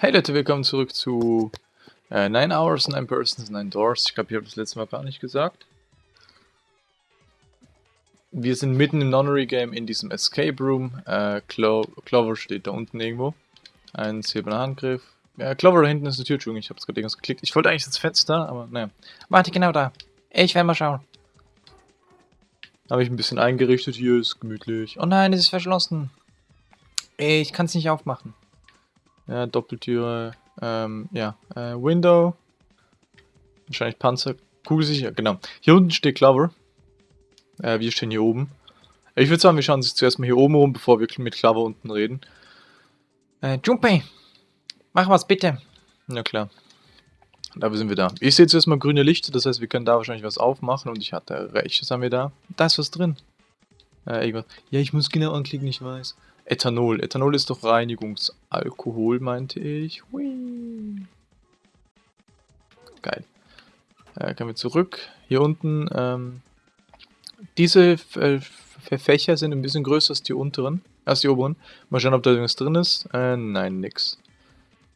Hey Leute, willkommen zurück zu äh, 9 Hours, 9 Persons, 9 Doors. Ich glaube, ich habe das letzte Mal gar nicht gesagt. Wir sind mitten im Nonnery-Game in diesem Escape Room. Äh, Clo Clover steht da unten irgendwo. Ein silberner Handgriff. Ja, Clover da hinten ist eine Tür, ich habe es gerade irgendwas geklickt. Ich wollte eigentlich ins Fenster, aber naja. Warte, genau da. Ich werde mal schauen. Habe ich ein bisschen eingerichtet, hier ist gemütlich. Oh nein, es ist verschlossen. Ich kann es nicht aufmachen. Ja, Doppeltüre. Ähm, ja, äh, Window. Wahrscheinlich Panzer. Kugelsicher, genau. Hier unten steht Clover. Äh, wir stehen hier oben. Ich würde sagen, wir schauen uns zuerst mal hier oben rum, bevor wir mit Clover unten reden. Äh, Junpei, mach was bitte. Na klar. Da sind wir da. Ich sehe zuerst mal grüne Lichter, das heißt, wir können da wahrscheinlich was aufmachen und ich hatte recht. Was haben wir da? Da ist was drin. Äh, irgendwas. Ja, ich muss genau anklicken, ich weiß. Ethanol. Ethanol ist doch Reinigungsalkohol, meinte ich. Hui. Geil. Äh, können wir zurück. Hier unten, ähm, diese äh, Fächer sind ein bisschen größer als die unteren, als die oberen. Mal schauen, ob da irgendwas drin ist. Äh, nein, nix.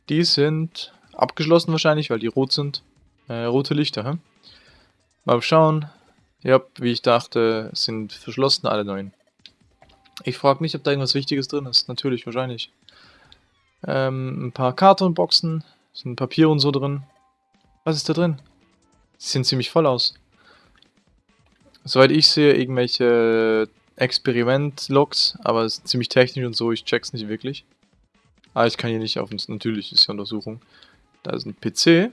Die sind abgeschlossen wahrscheinlich, weil die rot sind. Äh, rote Lichter, hä? Mal schauen. Ja, wie ich dachte, sind verschlossen alle neun. Ich frage mich, ob da irgendwas Wichtiges drin ist. Natürlich, wahrscheinlich. Ähm, ein paar Kartonboxen. Sind Papier und so drin. Was ist da drin? Sie sehen ziemlich voll aus. Soweit ich sehe, irgendwelche Experiment-Logs, aber es ist ziemlich technisch und so, ich check's nicht wirklich. Ah, ich kann hier nicht auf uns, natürlich ist ja Untersuchung. Da ist ein PC,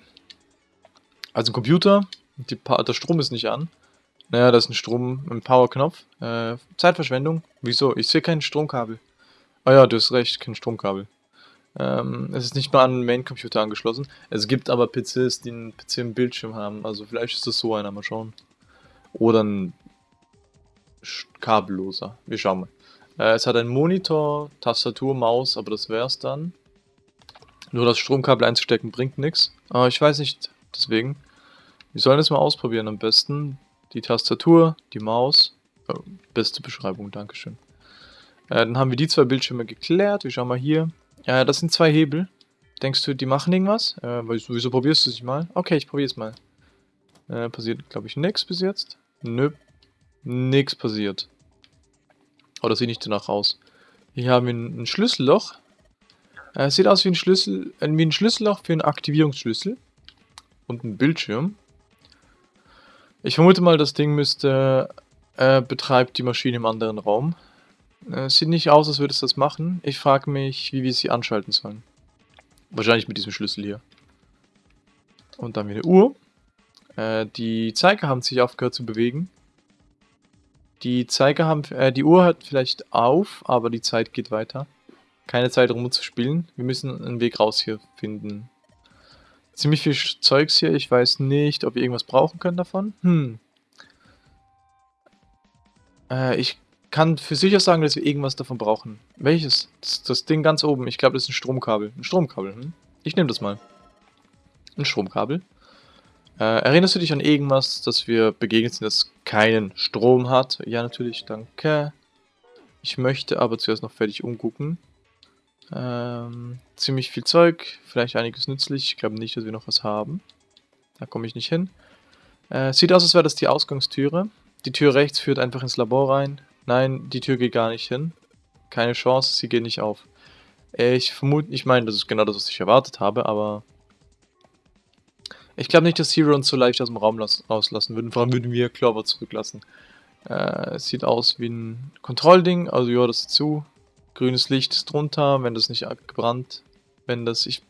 also ein Computer, die, der Strom ist nicht an. Naja, das ist ein Strom, ein Powerknopf. Äh, Zeitverschwendung? Wieso? Ich sehe kein Stromkabel. Ah ja, du hast recht, kein Stromkabel. Ähm, es ist nicht mal an den Main-Computer angeschlossen. Es gibt aber PCs, die einen PC im Bildschirm haben. Also vielleicht ist das so einer, mal schauen. Oder ein kabelloser. Wir schauen mal. Äh, es hat einen Monitor, Tastatur, Maus, aber das wär's dann. Nur das Stromkabel einzustecken bringt nichts. Aber ich weiß nicht, deswegen. Wir sollen es mal ausprobieren am besten die Tastatur, die Maus. Oh, beste Beschreibung, Dankeschön. Äh, dann haben wir die zwei Bildschirme geklärt. Wir schauen mal hier. Äh, das sind zwei Hebel. Denkst du, die machen irgendwas? Äh, wieso probierst du es mal? Okay, ich probiere es mal. Äh, passiert, glaube ich, nichts bis jetzt. Nö. Nix passiert. Oh, das sieht nicht danach aus. Hier haben wir ein, Schlüsselloch. Äh, sieht aus wie ein Schlüssel, äh, wie ein Schlüsselloch für einen Aktivierungsschlüssel. Und ein Bildschirm. Ich vermute mal, das Ding müsste, äh, betreibt die Maschine im anderen Raum. Äh, sieht nicht aus, als würde es das machen. Ich frage mich, wie wir sie anschalten sollen. Wahrscheinlich mit diesem Schlüssel hier. Und dann wieder Uhr. Äh, die Zeiger haben sich aufgehört zu bewegen. Die Zeiger haben, äh, die Uhr hört vielleicht auf, aber die Zeit geht weiter. Keine Zeit rum zu spielen. Wir müssen einen Weg raus hier finden ziemlich viel Zeugs hier. Ich weiß nicht, ob wir irgendwas brauchen können davon. Hm. Äh, ich kann für sicher sagen, dass wir irgendwas davon brauchen. Welches? Das, das Ding ganz oben. Ich glaube, das ist ein Stromkabel. Ein Stromkabel, hm? Ich nehme das mal. Ein Stromkabel. Äh, erinnerst du dich an irgendwas, dass wir begegnet sind, das keinen Strom hat? Ja, natürlich, danke. Ich möchte aber zuerst noch fertig umgucken. Ähm, ziemlich viel Zeug, vielleicht einiges nützlich. Ich glaube nicht, dass wir noch was haben. Da komme ich nicht hin. Äh, sieht aus, als wäre das die Ausgangstüre. Die Tür rechts führt einfach ins Labor rein. Nein, die Tür geht gar nicht hin. Keine Chance, sie geht nicht auf. Ich vermute, ich meine, das ist genau das, was ich erwartet habe, aber... Ich glaube nicht, dass Zero uns so leicht aus dem Raum rauslassen würden. Vor allem würden wir Clover zurücklassen. Äh, sieht aus wie ein Kontrollding, also ja, das ist zu. Grünes Licht ist drunter, wenn das nicht gebrannt, wenn das ich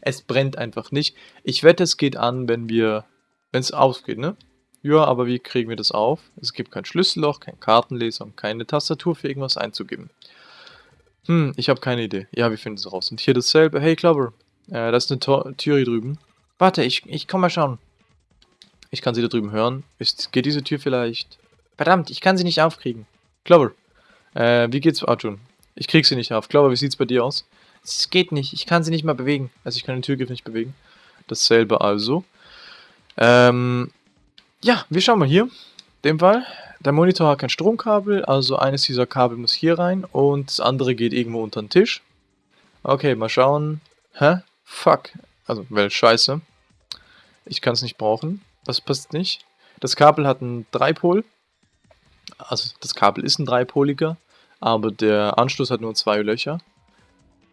es brennt einfach nicht. Ich wette, es geht an, wenn wir wenn es ausgeht, ne? Ja, aber wie kriegen wir das auf? Es gibt kein Schlüsselloch, kein Kartenleser und keine Tastatur für irgendwas einzugeben. Hm, ich habe keine Idee. Ja, wir finden es raus. Und hier dasselbe. Hey, Clover. Äh, da ist eine Tor Tür hier drüben. Warte, ich, ich komm mal schauen. Ich kann sie da drüben hören. Ist, geht diese Tür vielleicht... Verdammt, ich kann sie nicht aufkriegen. Clover. Äh, wie geht's, Arjun? Ich krieg sie nicht auf. Glaube, wie sieht's bei dir aus? Es geht nicht. Ich kann sie nicht mal bewegen. Also ich kann den Türgriff nicht bewegen. Dasselbe also. Ähm, ja, wir schauen mal hier. Dem Fall. Der Monitor hat kein Stromkabel, also eines dieser Kabel muss hier rein und das andere geht irgendwo unter den Tisch. Okay, mal schauen. Hä? Fuck. Also, well, scheiße. Ich kann es nicht brauchen. Das passt nicht. Das Kabel hat einen Dreipol. Also, das Kabel ist ein dreipoliger, aber der Anschluss hat nur zwei Löcher.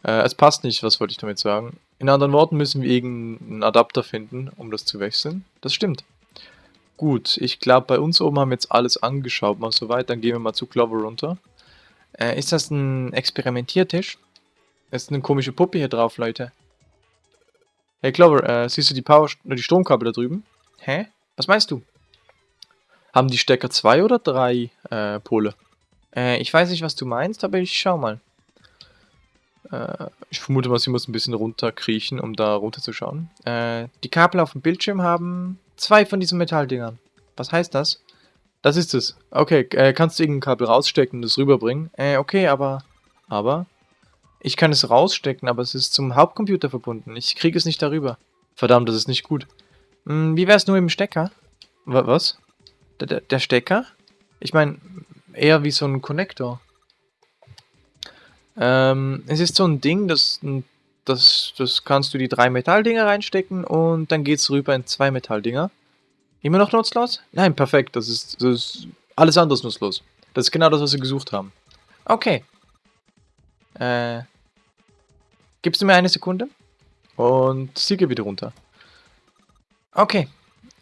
Äh, es passt nicht, was wollte ich damit sagen. In anderen Worten müssen wir irgendeinen Adapter finden, um das zu wechseln. Das stimmt. Gut, ich glaube, bei uns oben haben wir jetzt alles angeschaut, mal soweit. Dann gehen wir mal zu Clover runter. Äh, ist das ein Experimentiertisch? ist eine komische Puppe hier drauf, Leute. Hey Clover, äh, siehst du die Power, die Stromkabel da drüben? Hä? Was meinst du? Haben die Stecker zwei oder drei äh, Pole? Äh, ich weiß nicht, was du meinst, aber ich schau mal. Äh, ich vermute mal, sie muss ein bisschen runterkriechen, um da runterzuschauen. Äh, die Kabel auf dem Bildschirm haben zwei von diesen Metalldingern. Was heißt das? Das ist es. Okay, äh, kannst du irgendein Kabel rausstecken und es rüberbringen? Äh, okay, aber... Aber... Ich kann es rausstecken, aber es ist zum Hauptcomputer verbunden. Ich kriege es nicht darüber. Verdammt, das ist nicht gut. Hm, wie wäre es nur im Stecker? W was? Der, der Stecker? Ich meine, eher wie so ein Konnektor. Ähm, es ist so ein Ding, das, das, das kannst du die drei Metalldinger reinstecken und dann geht es rüber in zwei Metalldinger. Immer noch nutzlos? Nein, perfekt. Das ist, das ist alles anderes nutzlos. Das ist genau das, was wir gesucht haben. Okay. Äh, gibst du mir eine Sekunde? Und sie geht wieder runter. Okay.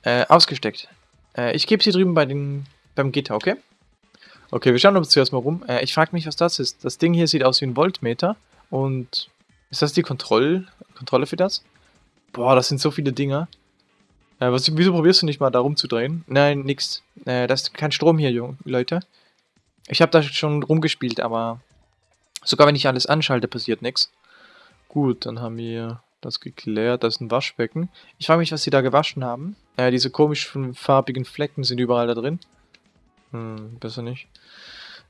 Äh, ausgesteckt. Äh, ich gebe sie drüben bei den, beim Gitter, okay? Okay, wir schauen uns zuerst mal rum. Äh, ich frage mich, was das ist. Das Ding hier sieht aus wie ein Voltmeter. Und ist das die Kontroll Kontrolle für das? Boah, das sind so viele Dinger. Äh, was, wieso probierst du nicht mal da rumzudrehen? Nein, nix. Äh, das ist kein Strom hier, Leute. Ich habe da schon rumgespielt, aber sogar wenn ich alles anschalte, passiert nichts. Gut, dann haben wir das geklärt. Das ist ein Waschbecken. Ich frage mich, was sie da gewaschen haben. Äh, diese komischen farbigen Flecken sind überall da drin. Hm, besser nicht.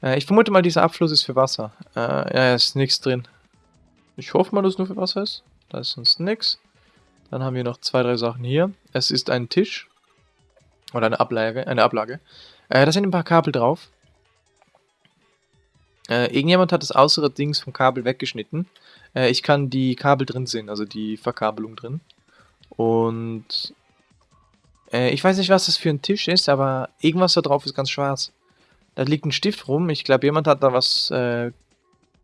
Äh, ich vermute mal, dieser Abfluss ist für Wasser. Äh, ja, ist nichts drin. Ich hoffe mal, dass es nur für Wasser ist. Da ist sonst nichts. Dann haben wir noch zwei, drei Sachen hier. Es ist ein Tisch. Oder eine Ablage. Eine Ablage. Äh, da sind ein paar Kabel drauf. Äh, irgendjemand hat das äußere Dings vom Kabel weggeschnitten. Äh, ich kann die Kabel drin sehen, also die Verkabelung drin. Und äh, ich weiß nicht, was das für ein Tisch ist, aber irgendwas da drauf ist ganz schwarz. Da liegt ein Stift rum. Ich glaube, jemand hat da was... Äh,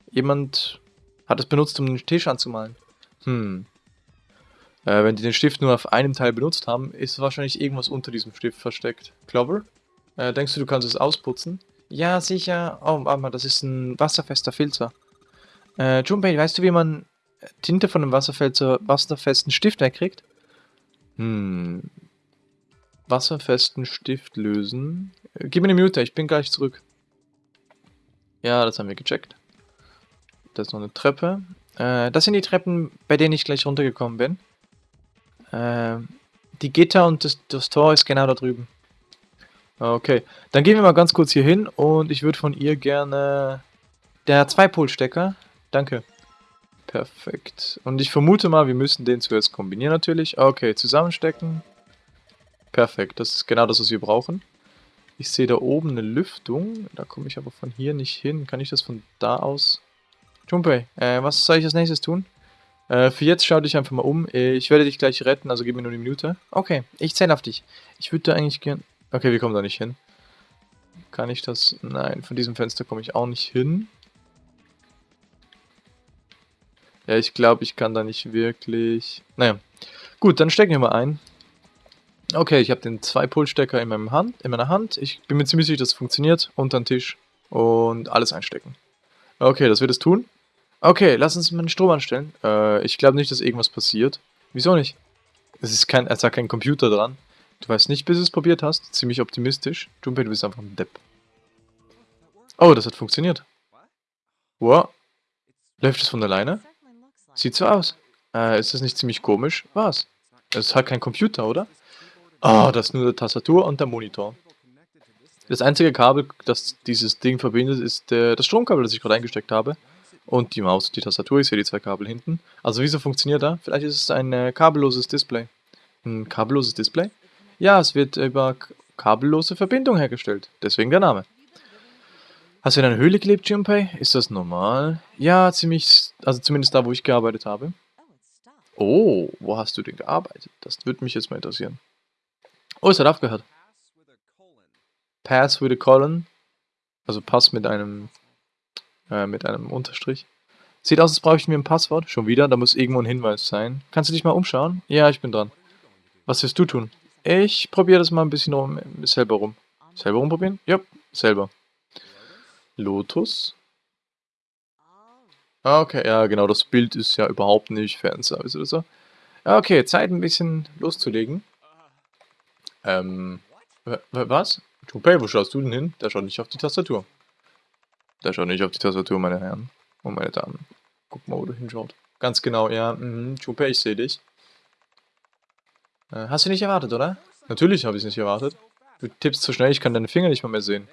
jemand hat es benutzt, um den Tisch anzumalen. Hm. Äh, wenn die den Stift nur auf einem Teil benutzt haben, ist wahrscheinlich irgendwas unter diesem Stift versteckt. Clover? Äh, denkst du, du kannst es ausputzen? Ja, sicher. Oh, warte mal, das ist ein wasserfester Filzer. Äh, Junpei, weißt du, wie man Tinte von einem wasserfesten Stift wegkriegt? Hm, wasserfesten Stift lösen. Äh, gib mir eine Minute, ich bin gleich zurück. Ja, das haben wir gecheckt. Da ist noch eine Treppe. Äh, das sind die Treppen, bei denen ich gleich runtergekommen bin. Äh, die Gitter und das, das Tor ist genau da drüben. Okay, dann gehen wir mal ganz kurz hier hin und ich würde von ihr gerne... Der Zweipolstecker. Danke. Perfekt. Und ich vermute mal, wir müssen den zuerst kombinieren natürlich. Okay, zusammenstecken. Perfekt, das ist genau das, was wir brauchen. Ich sehe da oben eine Lüftung. Da komme ich aber von hier nicht hin. Kann ich das von da aus... Junpei, äh, was soll ich als nächstes tun? Äh, für jetzt schau dich einfach mal um. Ich werde dich gleich retten, also gib mir nur eine Minute. Okay, ich zähle auf dich. Ich würde da eigentlich gern... Okay, wir kommen da nicht hin. Kann ich das... Nein, von diesem Fenster komme ich auch nicht hin. Ja, ich glaube, ich kann da nicht wirklich... Naja. Gut, dann stecken wir mal ein. Okay, ich habe den 2-Pol-Stecker in, Hand, in meiner Hand. Ich bin mir ziemlich sicher, dass es funktioniert. Unter den Tisch. Und alles einstecken. Okay, das wird es tun. Okay, lass uns mal den Strom anstellen. Äh, ich glaube nicht, dass irgendwas passiert. Wieso nicht? Es ist kein, es hat kein Computer dran. Du weißt nicht, bis du es probiert hast. Ziemlich optimistisch. Junpei, du bist einfach ein Depp. Oh, das hat funktioniert. Wow. Läuft es von alleine? Sieht so aus. Äh, ist das nicht ziemlich komisch? Was? Es hat kein Computer, oder? Ah, das ist nur die Tastatur und der Monitor. Das einzige Kabel, das dieses Ding verbindet, ist der, das Stromkabel, das ich gerade eingesteckt habe. Und die Maus und die Tastatur, ich sehe die zwei Kabel hinten. Also wieso funktioniert da? Vielleicht ist es ein äh, kabelloses Display. Ein kabelloses Display? Ja, es wird über kabellose Verbindung hergestellt. Deswegen der Name. Hast du in einer Höhle gelebt, Junpei? Ist das normal? Ja, ziemlich, also zumindest da, wo ich gearbeitet habe. Oh, wo hast du denn gearbeitet? Das würde mich jetzt mal interessieren. Oh, es hat aufgehört. Pass with a colon. Also Pass mit einem äh, mit einem Unterstrich. Sieht aus, als bräuchten wir ein Passwort. Schon wieder, da muss irgendwo ein Hinweis sein. Kannst du dich mal umschauen? Ja, ich bin dran. Was wirst du tun? Ich probiere das mal ein bisschen rum, selber rum. Selber rumprobieren? Ja, selber. Lotus. Ah, okay, ja genau, das Bild ist ja überhaupt nicht Fanservice oder so. Okay, Zeit ein bisschen loszulegen. Ähm, was? Junpei, wo schaust du denn hin? Der schaut nicht auf die Tastatur. Der schaut nicht auf die Tastatur, meine Herren und meine Damen. Guck mal, wo du hinschaut. Ganz genau, ja. Mhm, Junpei, ich sehe dich. Äh, hast du nicht erwartet, oder? Natürlich habe ich es nicht erwartet. Du tippst zu schnell, ich kann deine Finger nicht mal mehr sehen.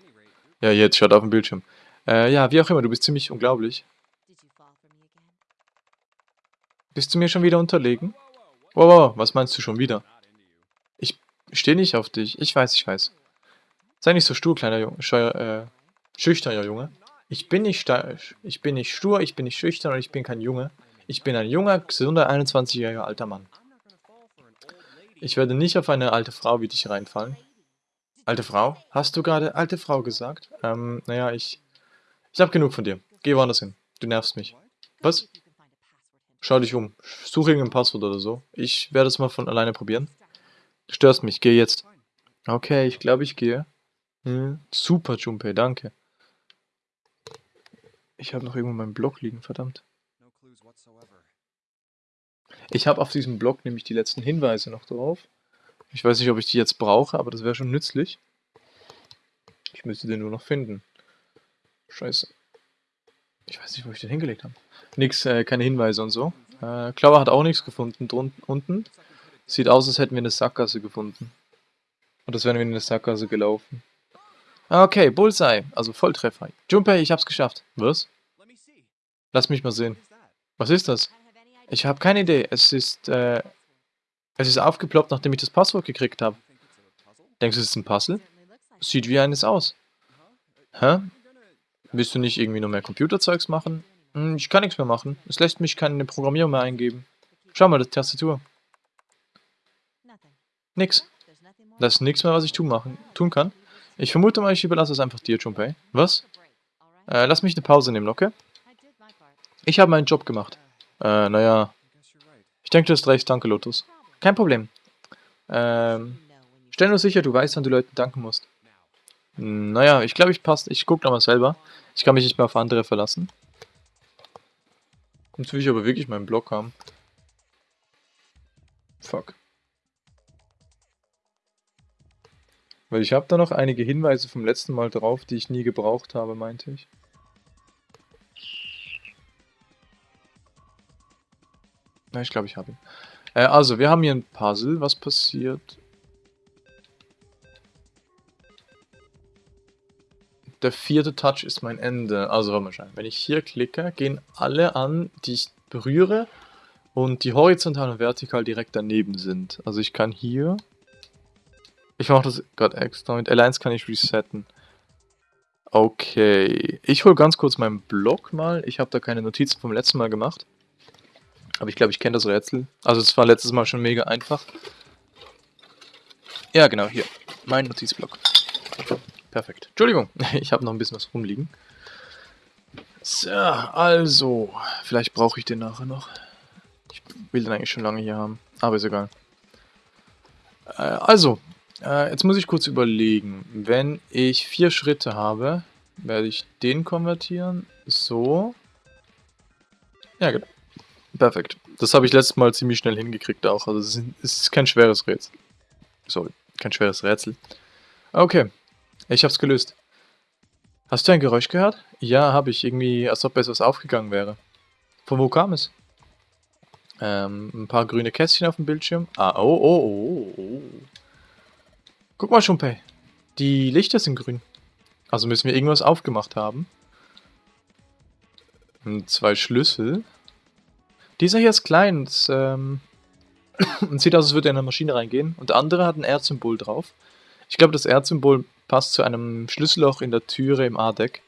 Ja, jetzt, schaut auf dem Bildschirm. Äh, ja, wie auch immer, du bist ziemlich unglaublich. Bist du mir schon wieder unterlegen? Wow, wow, was meinst du schon wieder? Ich stehe nicht auf dich. Ich weiß, ich weiß. Sei nicht so stur, kleiner Junge. Scheuer, äh, schüchterner Junge. Ich bin nicht ich bin nicht stur, ich bin nicht schüchtern und ich bin kein Junge. Ich bin ein junger, gesunder, 21-jähriger alter Mann. Ich werde nicht auf eine alte Frau wie dich reinfallen. Alte Frau? Hast du gerade alte Frau gesagt? Ähm, naja, ich... Ich hab genug von dir. Geh woanders hin. Du nervst mich. Was? Schau dich um. Suche irgendein Passwort oder so. Ich werde es mal von alleine probieren. Du störst mich. Geh jetzt. Okay, ich glaube, ich gehe. Hm, super, Junpei, danke. Ich habe noch irgendwo meinen Blog liegen, verdammt. Ich habe auf diesem Blog nämlich die letzten Hinweise noch drauf. Ich weiß nicht, ob ich die jetzt brauche, aber das wäre schon nützlich. Ich müsste den nur noch finden. Scheiße. Ich weiß nicht, wo ich den hingelegt habe. Nix, äh, keine Hinweise und so. Äh, Klauer hat auch nichts gefunden drunten, unten. Sieht aus, als hätten wir eine Sackgasse gefunden. Und das wären wir in eine Sackgasse gelaufen. Okay, Bullseye. Also Volltreffer. Junpei, ich hab's geschafft. Was? Lass mich mal sehen. Was ist das? Ich habe keine Idee. Es ist, äh, es ist aufgeploppt, nachdem ich das Passwort gekriegt habe. Denkst du, es ist ein Puzzle? Sieht wie eines aus. Hä? Willst du nicht irgendwie noch mehr Computerzeugs machen? Hm, ich kann nichts mehr machen. Es lässt mich keine Programmierung mehr eingeben. Schau mal, die Tastatur. Nix. Das ist nichts mehr, was ich tun, machen, tun kann. Ich vermute mal, ich überlasse es einfach dir, Junpei. Was? Äh, lass mich eine Pause nehmen, okay? Ich habe meinen Job gemacht. Äh, naja. Ich denke, du hast recht. Danke, Lotus. Kein Problem. Ähm, stell nur sicher, du weißt, wann du Leuten danken musst. Naja, ich glaube, ich passt. Ich gucke nochmal selber. Ich kann mich nicht mehr auf andere verlassen. Jetzt will ich aber wirklich meinen Block haben. Fuck. Weil ich habe da noch einige Hinweise vom letzten Mal drauf, die ich nie gebraucht habe, meinte ich. Na, ich glaube, ich habe ihn. Äh, also, wir haben hier ein Puzzle. Was passiert? Der vierte Touch ist mein Ende. Also, warte mal schauen. Wenn ich hier klicke, gehen alle an, die ich berühre und die horizontal und vertikal direkt daneben sind. Also ich kann hier... Ich mache das gerade extra. Mit L1 kann ich resetten. Okay. Ich hole ganz kurz meinen Blog mal. Ich habe da keine Notizen vom letzten Mal gemacht. Aber ich glaube, ich kenne das Rätsel. Also es war letztes Mal schon mega einfach. Ja, genau, hier. Mein Notizblock. Perfekt. Entschuldigung, ich habe noch ein bisschen was rumliegen. So, also. Vielleicht brauche ich den nachher noch. Ich will den eigentlich schon lange hier haben. Aber ist egal. Äh, also, äh, jetzt muss ich kurz überlegen. Wenn ich vier Schritte habe, werde ich den konvertieren. So. Ja, genau. Perfekt. Das habe ich letztes Mal ziemlich schnell hingekriegt auch. Also es ist kein schweres Rätsel. Sorry, kein schweres Rätsel. Okay, ich habe es gelöst. Hast du ein Geräusch gehört? Ja, habe ich. Irgendwie, als ob etwas aufgegangen wäre. Von wo kam es? Ähm, ein paar grüne Kästchen auf dem Bildschirm. Ah, oh, oh, oh, oh. Guck mal, Schumpei. Die Lichter sind grün. Also müssen wir irgendwas aufgemacht haben. Und zwei Schlüssel. Dieser hier ist klein und, ähm, und sieht aus, als würde er in eine Maschine reingehen. Und der andere hat ein Erdsymbol drauf. Ich glaube, das Erdsymbol passt zu einem Schlüsselloch in der Türe im A-Deck.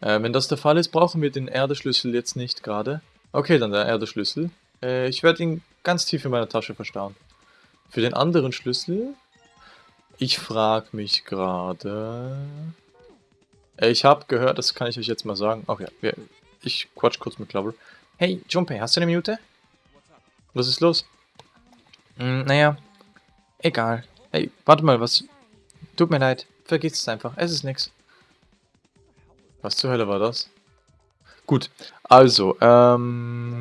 Äh, wenn das der Fall ist, brauchen wir den Erdeschlüssel jetzt nicht gerade. Okay, dann der Erdeschlüssel. Äh, ich werde ihn ganz tief in meiner Tasche verstauen. Für den anderen Schlüssel... Ich frage mich gerade... Äh, ich habe gehört, das kann ich euch jetzt mal sagen. Ach ja, ich quatsch kurz mit Clover. Hey, Junpei, hast du eine Minute? Was ist los? Hm, naja, egal. Hey, warte mal, was... Tut mir leid, vergiss es einfach, es ist nix. Was zur Hölle war das? Gut, also, ähm...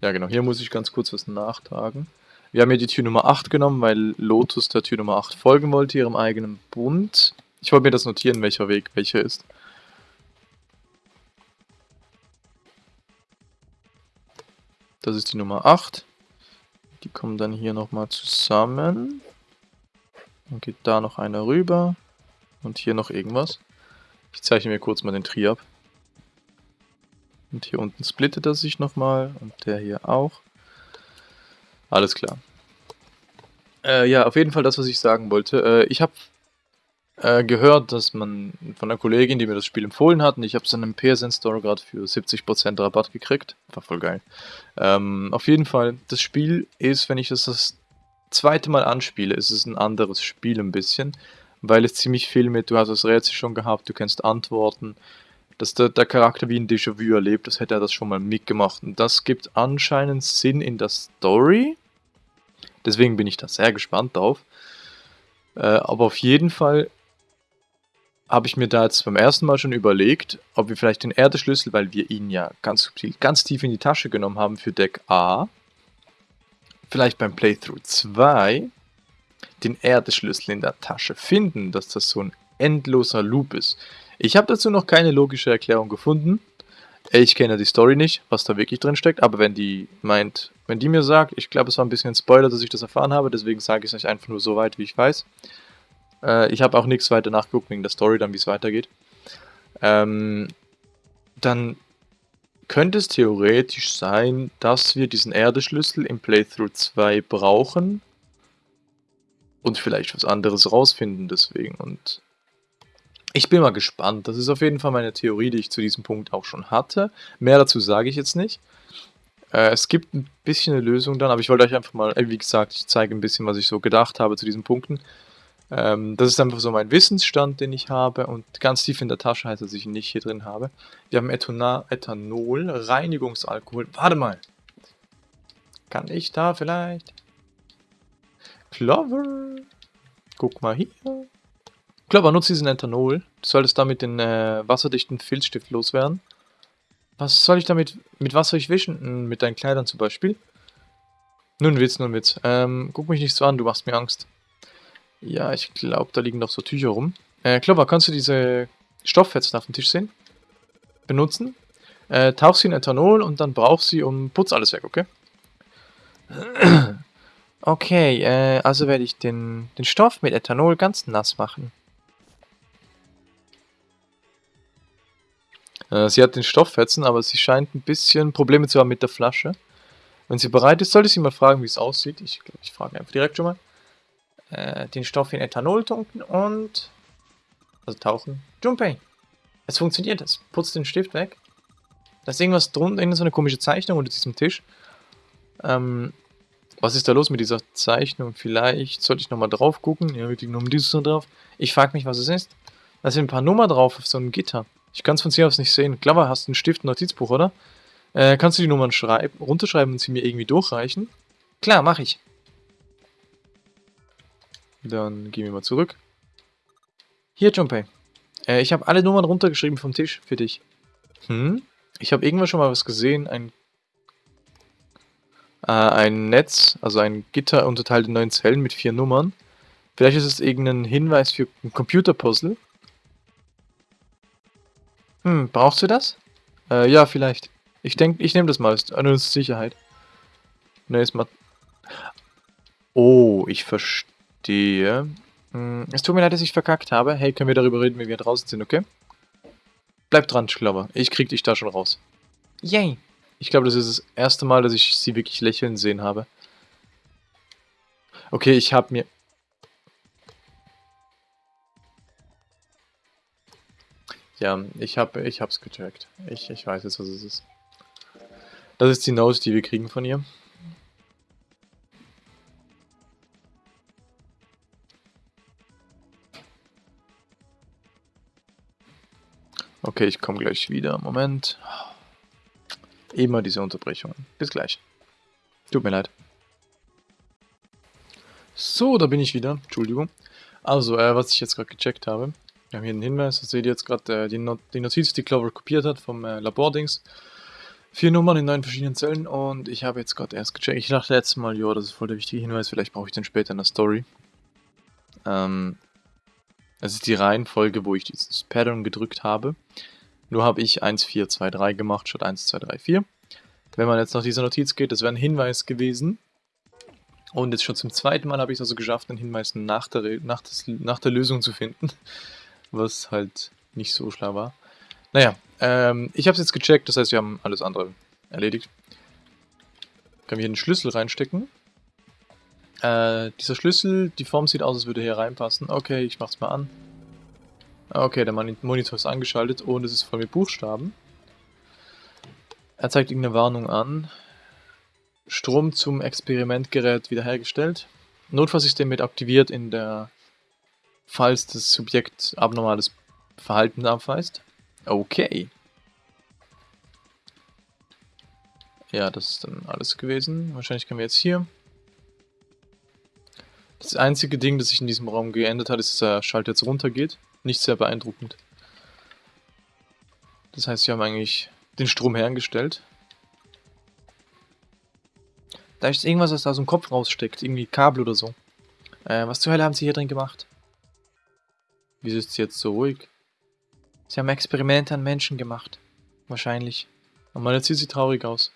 Ja genau, hier muss ich ganz kurz was nachtragen. Wir haben hier die Tür Nummer 8 genommen, weil Lotus der Tür Nummer 8 folgen wollte, ihrem eigenen Bund. Ich wollte mir das notieren, welcher Weg welcher ist. Das ist die Nummer 8. Die kommen dann hier nochmal zusammen. Dann geht da noch einer rüber. Und hier noch irgendwas. Ich zeichne mir kurz mal den Tri ab. Und hier unten splittet er sich nochmal. Und der hier auch. Alles klar. Äh, ja, auf jeden Fall das, was ich sagen wollte. Äh, ich habe äh, gehört, dass man von einer Kollegin, die mir das Spiel empfohlen hat, und ich habe es in einem PSN Store gerade für 70% Rabatt gekriegt. War voll geil. Ähm, auf jeden Fall, das Spiel ist, wenn ich das das zweite Mal anspiele, ist es ein anderes Spiel ein bisschen, weil es ziemlich viel mit, du hast das Rätsel schon gehabt, du kennst Antworten, dass der, der Charakter wie ein Déjà-vu erlebt, das hätte er das schon mal mitgemacht. Und das gibt anscheinend Sinn in der Story. Deswegen bin ich da sehr gespannt drauf. Äh, aber auf jeden Fall habe ich mir da jetzt beim ersten Mal schon überlegt, ob wir vielleicht den Erdeschlüssel, weil wir ihn ja ganz subtil, ganz tief in die Tasche genommen haben für Deck A, vielleicht beim Playthrough 2 den Erdeschlüssel in der Tasche finden, dass das so ein endloser Loop ist. Ich habe dazu noch keine logische Erklärung gefunden. Ich kenne die Story nicht, was da wirklich drin steckt, aber wenn die meint, wenn die mir sagt, ich glaube es war ein bisschen ein Spoiler, dass ich das erfahren habe, deswegen sage ich es euch einfach nur so weit, wie ich weiß. Äh, ich habe auch nichts weiter nachgeguckt wegen der Story, dann wie es weitergeht. Ähm, dann könnte es theoretisch sein, dass wir diesen Erdeschlüssel im Playthrough 2 brauchen und vielleicht was anderes rausfinden deswegen. Und ich bin mal gespannt. Das ist auf jeden Fall meine Theorie, die ich zu diesem Punkt auch schon hatte. Mehr dazu sage ich jetzt nicht. Äh, es gibt ein bisschen eine Lösung dann, aber ich wollte euch einfach mal, wie gesagt, ich zeige ein bisschen, was ich so gedacht habe zu diesen Punkten. Ähm, das ist einfach so mein Wissensstand, den ich habe und ganz tief in der Tasche heißt, dass ich ihn nicht hier drin habe. Wir haben Ethona Ethanol, Reinigungsalkohol. Warte mal. Kann ich da vielleicht? Clover. Guck mal hier. Clover, nutze diesen Ethanol. Du solltest damit den äh, wasserdichten Filzstift loswerden. Was soll ich damit, mit was soll ich wischen? Hm, mit deinen Kleidern zum Beispiel. Nun Witz, nun Witz. Ähm, guck mich nicht so an, du machst mir Angst. Ja, ich glaube, da liegen noch so Tücher rum. Äh, Clover, kannst du diese Stofffetzen auf dem Tisch sehen? Benutzen. Äh, tauch sie in Ethanol und dann brauchst sie und putz alles weg, okay? Okay, äh, also werde ich den, den Stoff mit Ethanol ganz nass machen. Sie hat den Stofffetzen, aber sie scheint ein bisschen Probleme zu haben mit der Flasche. Wenn sie bereit ist, sollte ich sie mal fragen, wie es aussieht. Ich ich frage einfach direkt schon mal äh, den Stoff in Ethanol tunken und... Also tauchen. Junpei! Es funktioniert, es putzt den Stift weg. Da ist irgendwas drunter, irgendeine so eine komische Zeichnung unter diesem Tisch. Ähm, was ist da los mit dieser Zeichnung? Vielleicht sollte ich nochmal drauf gucken. Ja, wir klicken nochmal dieses so drauf. Ich frage mich, was es ist. Da sind ein paar Nummern drauf auf so einem Gitter. Ich kann es von hier aus nicht sehen. Klammer, hast du einen Stift, ein Notizbuch, oder? Äh, kannst du die Nummern schreiben, runterschreiben und sie mir irgendwie durchreichen? Klar, mache ich. Dann gehen wir mal zurück. Hier, Junpei. Äh, ich habe alle Nummern runtergeschrieben vom Tisch für dich. Hm? Ich habe irgendwann schon mal was gesehen. Ein, äh, ein Netz, also ein Gitter unterteilt in neun Zellen mit vier Nummern. Vielleicht ist es irgendein Hinweis für ein Computerpuzzle. Hm, brauchst du das? Äh, ja, vielleicht. Ich denke, ich nehme das mal, nur zur Sicherheit. Ne, ist mal... Oh, ich verstehe. Hm, es tut mir leid, dass ich verkackt habe. Hey, können wir darüber reden, wenn wir draußen sind, okay? Bleib dran, Schlover. Ich krieg dich da schon raus. Yay! Ich glaube, das ist das erste Mal, dass ich sie wirklich lächeln sehen habe. Okay, ich habe mir... Ja, ich hab, ich hab's gecheckt. Ich, ich weiß jetzt, was es ist. Das ist die Note, die wir kriegen von ihr. Okay, ich komme gleich wieder. Moment. Immer diese Unterbrechungen. Bis gleich. Tut mir leid. So, da bin ich wieder. Entschuldigung. Also, äh, was ich jetzt gerade gecheckt habe. Wir haben hier einen Hinweis. Das seht ihr jetzt gerade die, Not die, Notiz, die Clover kopiert hat vom äh, Labordings. Vier Nummern in neun verschiedenen Zellen und ich habe jetzt gerade erst gecheckt. Ich dachte letztes Mal, ja, das ist voll der wichtige Hinweis. Vielleicht brauche ich den später in der Story. Ähm, das ist die Reihenfolge, wo ich dieses Pattern gedrückt habe. Nur habe ich 1, 4, 2, 3 gemacht statt 1, 2, 3, 4. Wenn man jetzt nach dieser Notiz geht, das wäre ein Hinweis gewesen. Und jetzt schon zum zweiten Mal habe ich es also geschafft, einen Hinweis nach der, nach, das, nach der Lösung zu finden. Was halt nicht so schlau war. Naja, ähm, ich habe es jetzt gecheckt, das heißt, wir haben alles andere erledigt. Können wir hier einen Schlüssel reinstecken. Äh, dieser Schlüssel, die Form sieht aus, als würde hier reinpassen. Okay, ich mach's mal an. Okay, der Monitor ist angeschaltet und es ist voll mit Buchstaben. Er zeigt irgendeine Warnung an. Strom zum Experimentgerät wiederhergestellt. Notfallsystem wird aktiviert in der falls das Subjekt abnormales Verhalten abweist. Okay. Ja, das ist dann alles gewesen. Wahrscheinlich können wir jetzt hier das einzige Ding, das sich in diesem Raum geändert hat, ist, dass der Schalter jetzt runtergeht. Nicht sehr beeindruckend. Das heißt, wir haben eigentlich den Strom hergestellt. Da ist irgendwas, was da aus dem Kopf raussteckt. Irgendwie Kabel oder so. Äh, was zur Hölle haben sie hier drin gemacht? Wieso ist sie jetzt so ruhig? Sie haben Experimente an Menschen gemacht. Wahrscheinlich. Und mal jetzt sieht sie traurig aus.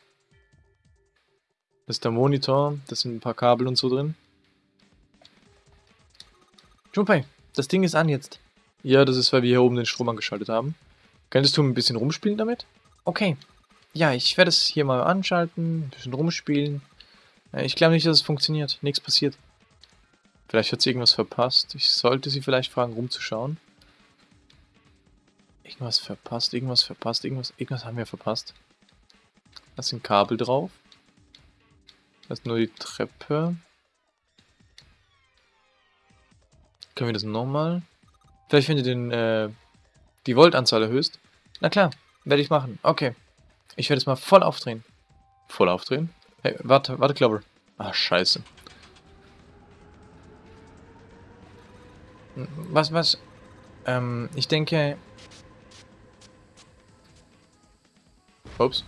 Das ist der Monitor. Das sind ein paar Kabel und so drin. Junpei, das Ding ist an jetzt. Ja, das ist, weil wir hier oben den Strom angeschaltet haben. Könntest du ein bisschen rumspielen damit? Okay. Ja, ich werde es hier mal anschalten, ein bisschen rumspielen. Äh, ich glaube nicht, dass es funktioniert. Nichts passiert. Vielleicht hat sie irgendwas verpasst. Ich sollte sie vielleicht fragen, rumzuschauen. Irgendwas verpasst, irgendwas verpasst, irgendwas, irgendwas haben wir verpasst. Da sind Kabel drauf. Das ist nur die Treppe. Können wir das nochmal? Vielleicht, wenn du den, äh, die Voltanzahl erhöhst. Na klar, werde ich machen. Okay. Ich werde es mal voll aufdrehen. Voll aufdrehen? Hey, warte, warte, Clover. Ah, scheiße. Was, was? Ähm, ich denke... Ups.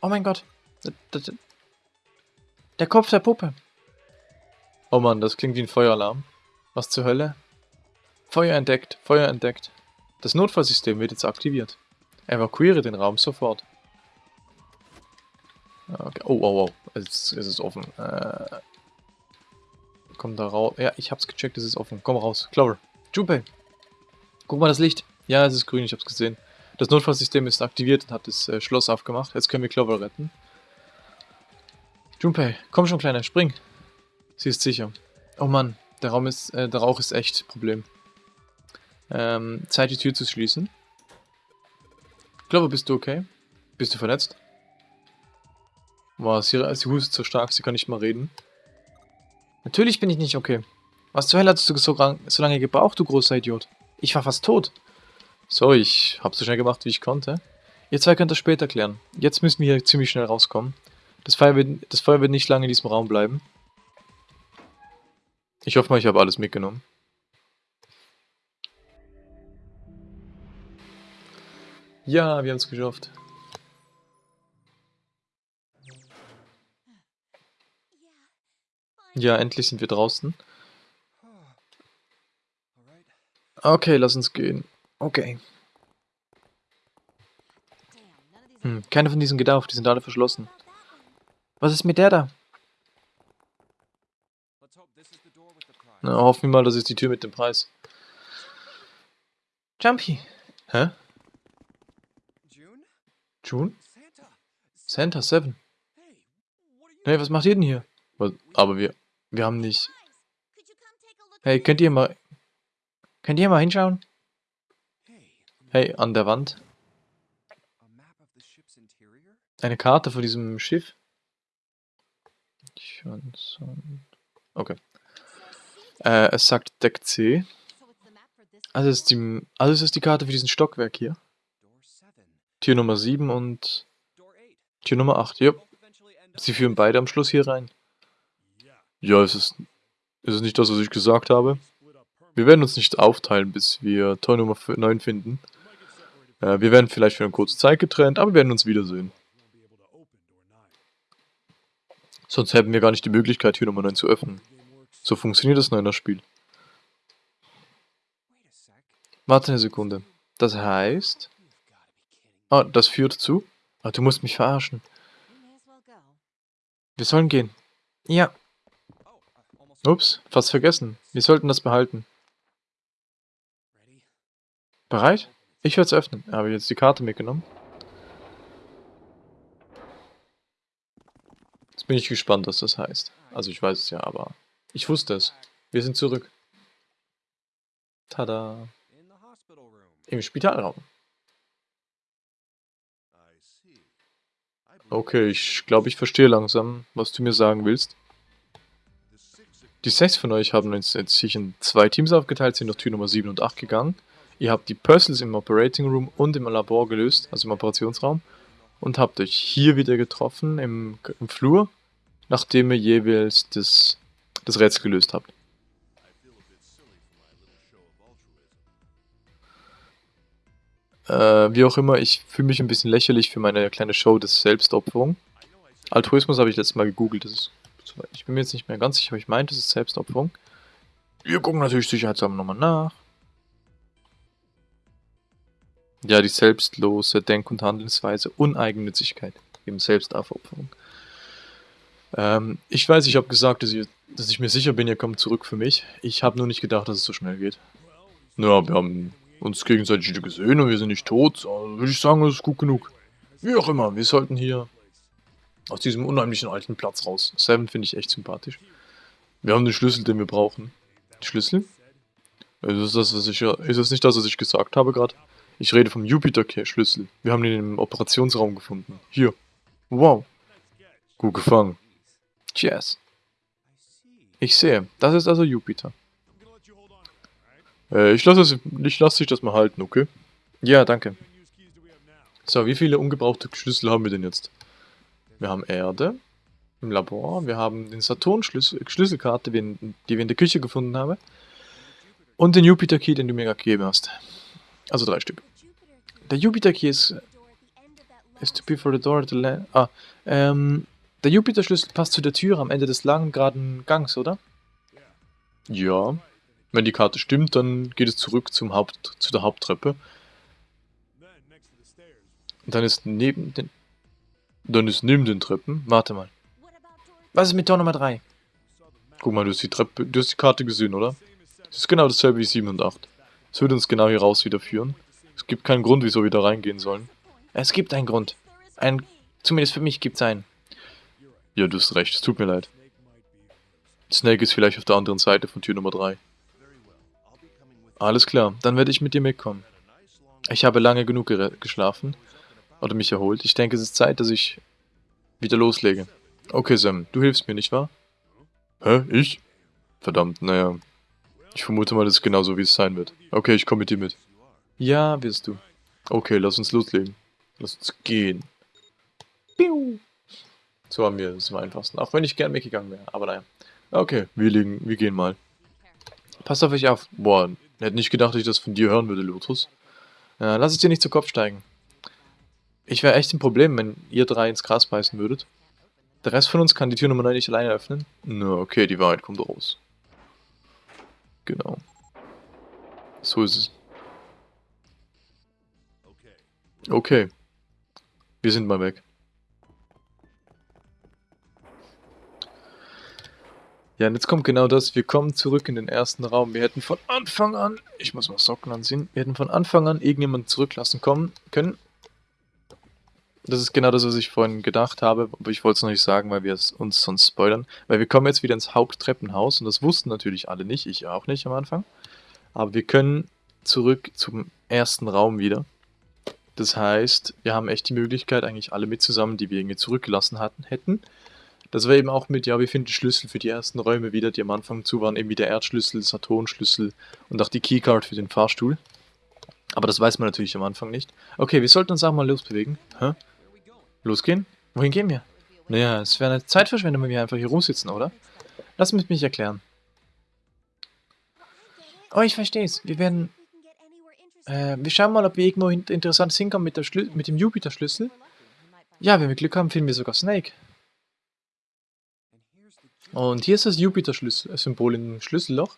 Oh mein Gott. Der Kopf der Puppe. Oh Mann, das klingt wie ein Feueralarm. Was zur Hölle? Feuer entdeckt, Feuer entdeckt. Das Notfallsystem wird jetzt aktiviert. Evakuiere den Raum sofort. Okay. Oh, oh, oh. Ist es offen. Äh, komm da raus. Ja, ich hab's gecheckt, es ist offen. Komm raus. Clover. Junpei. Guck mal das Licht. Ja, es ist grün, ich hab's gesehen. Das Notfallsystem ist aktiviert und hat das äh, Schloss aufgemacht. Jetzt können wir Clover retten. Junpei, komm schon, Kleiner, spring. Sie ist sicher. Oh Mann, der Raum ist, äh, der Rauch ist echt Problem. Ähm, Zeit die Tür zu schließen. Glaube, bist du okay? Bist du verletzt? Boah, sie, sie hustet so stark, sie kann nicht mal reden. Natürlich bin ich nicht okay. Was zur Hölle hast du so, so lange gebraucht, du großer Idiot? Ich war fast tot. So, ich hab's so schnell gemacht, wie ich konnte. Ihr zwei könnt das später klären. Jetzt müssen wir hier ziemlich schnell rauskommen. Das Feuer wird, das Feuer wird nicht lange in diesem Raum bleiben. Ich hoffe mal, ich habe alles mitgenommen. Ja, wir haben es geschafft. Ja, endlich sind wir draußen. Okay, lass uns gehen. Okay. Hm, keine von diesen geht die sind alle verschlossen. Was ist mit der da? Na, hoffen wir mal, das ist die Tür mit dem Preis. Jumpy. Hä? June? Santa 7. Hey, was macht ihr denn hier? Aber wir, wir haben nicht... Hey, könnt ihr mal... Könnt ihr mal hinschauen? Hey, an der Wand. Eine Karte von diesem Schiff. Okay. Äh, es sagt Deck C. Also ist, die, also ist die Karte für diesen Stockwerk hier. Tür Nummer 7 und Tür Nummer 8. Ja. Sie führen beide am Schluss hier rein. Ja, ist es, ist es nicht das, was ich gesagt habe? Wir werden uns nicht aufteilen, bis wir Tor Nummer 9 finden. Äh, wir werden vielleicht für eine kurze Zeit getrennt, aber wir werden uns wiedersehen. Sonst hätten wir gar nicht die Möglichkeit, Tür Nummer 9 zu öffnen. So funktioniert das Neuner-Spiel. Warte eine Sekunde. Das heißt... Ah, das führt zu? Ah, du musst mich verarschen. Wir sollen gehen. Ja. Ups, fast vergessen. Wir sollten das behalten. Bereit? Ich werde es öffnen. Habe jetzt die Karte mitgenommen. Jetzt bin ich gespannt, was das heißt. Also ich weiß es ja, aber ich wusste es. Wir sind zurück. Tada. Im Spitalraum. Okay, ich glaube, ich verstehe langsam, was du mir sagen willst. Die sechs von euch haben uns jetzt sich in zwei Teams aufgeteilt, sind durch Tür Nummer 7 und 8 gegangen. Ihr habt die Puzzles im Operating Room und im Labor gelöst, also im Operationsraum, und habt euch hier wieder getroffen im, im Flur, nachdem ihr jeweils das, das Rätsel gelöst habt. Äh, wie auch immer, ich fühle mich ein bisschen lächerlich für meine kleine Show des Selbstopferung. Altruismus habe ich letztes Mal gegoogelt, das ist, ich bin mir jetzt nicht mehr ganz sicher, aber ich meinte, das ist Selbstopferung. Wir gucken natürlich sicherheitshalber nochmal nach. Ja, die selbstlose Denk- und Handelsweise, Uneigennützigkeit, eben Selbstaufopferung. Ähm, ich weiß, ich habe gesagt, dass ich, dass ich mir sicher bin, ihr kommt zurück für mich. Ich habe nur nicht gedacht, dass es so schnell geht. Ja, wir haben uns gegenseitig gesehen und wir sind nicht tot. Also würde ich sagen, das ist gut genug. Wie auch immer, wir sollten hier aus diesem unheimlichen alten Platz raus. Seven finde ich echt sympathisch. Wir haben den Schlüssel, den wir brauchen. Schlüssel? Ist das, was ich, ist das nicht das, was ich gesagt habe gerade? Ich rede vom Jupiter-Schlüssel. Wir haben ihn im Operationsraum gefunden. Hier. Wow. Gut gefangen. Cheers. Ich sehe. Das ist also Jupiter. Äh, ich lasse lass dich das mal halten, okay? Ja, danke. So, wie viele ungebrauchte Schlüssel haben wir denn jetzt? Wir haben Erde im Labor, wir haben den Saturn-Schlüsselkarte, -Schlüssel die wir in der Küche gefunden haben. Und den Jupiter-Key, den du mir gegeben hast. Also drei Stück. Der Jupiter-Key ist... Is to be for the door to land... Ah, ähm... Der Jupiter-Schlüssel passt zu der Tür am Ende des langen, geraden Gangs, oder? Ja. Wenn die Karte stimmt, dann geht es zurück zum Haupt, zu der Haupttreppe. Und dann ist neben den... Dann ist neben den Treppen... Warte mal. Was ist mit Tor Nummer 3? Guck mal, du hast die Treppe... Du hast die Karte gesehen, oder? Das ist genau dasselbe wie 7 und 8. Es würde uns genau hier raus wieder führen. Es gibt keinen Grund, wieso wir da reingehen sollen. Es gibt einen Grund. Ein, zumindest für mich gibt es einen. Ja, du hast recht, es tut mir leid. Snake ist vielleicht auf der anderen Seite von Tür Nummer 3. Alles klar, dann werde ich mit dir mitkommen. Ich habe lange genug geschlafen oder mich erholt. Ich denke, es ist Zeit, dass ich wieder loslege. Okay, Sam, du hilfst mir, nicht wahr? Hä? Ich? Verdammt, naja. Ich vermute mal, das ist genauso, wie es sein wird. Okay, ich komme mit dir mit. Ja, wirst du. Okay, lass uns loslegen. Lass uns gehen. Piu. So haben wir es am einfachsten. Auch wenn ich gern weggegangen wäre. Aber naja. Okay, wir, legen, wir gehen mal. Pass auf euch auf. Boah, hätte nicht gedacht, dass ich das von dir hören würde, Lotus. Ja, lass es dir nicht zu Kopf steigen. Ich wäre echt ein Problem, wenn ihr drei ins Gras beißen würdet. Der Rest von uns kann die Tür Nummer 9 nicht alleine öffnen. Na, okay, die Wahrheit kommt raus. Genau. So ist es. Okay. Wir sind mal weg. Ja, und jetzt kommt genau das. Wir kommen zurück in den ersten Raum. Wir hätten von Anfang an, ich muss mal Socken anziehen, wir hätten von Anfang an irgendjemanden zurücklassen kommen können. Das ist genau das, was ich vorhin gedacht habe, aber ich wollte es noch nicht sagen, weil wir uns sonst spoilern. Weil wir kommen jetzt wieder ins Haupttreppenhaus und das wussten natürlich alle nicht, ich auch nicht am Anfang. Aber wir können zurück zum ersten Raum wieder. Das heißt, wir haben echt die Möglichkeit, eigentlich alle mit zusammen, die wir irgendwie zurückgelassen hatten, hätten. Das war eben auch mit, ja, wir finden Schlüssel für die ersten Räume wieder, die am Anfang zu waren, eben wie der Erdschlüssel, Saturnschlüssel und auch die Keycard für den Fahrstuhl. Aber das weiß man natürlich am Anfang nicht. Okay, wir sollten uns auch mal losbewegen. Hä? Losgehen? Wohin gehen wir? Naja, es wäre eine Zeitverschwendung, wenn wir einfach hier rumsitzen, oder? Lass mich mich erklären. Oh, ich verstehe es. Wir werden... Äh, wir schauen mal, ob wir irgendwo interessantes hinkommen mit, der mit dem Jupiter-Schlüssel. Ja, wenn wir Glück haben, finden wir sogar Snake. Und hier ist das Jupiter-Symbol im Schlüsselloch.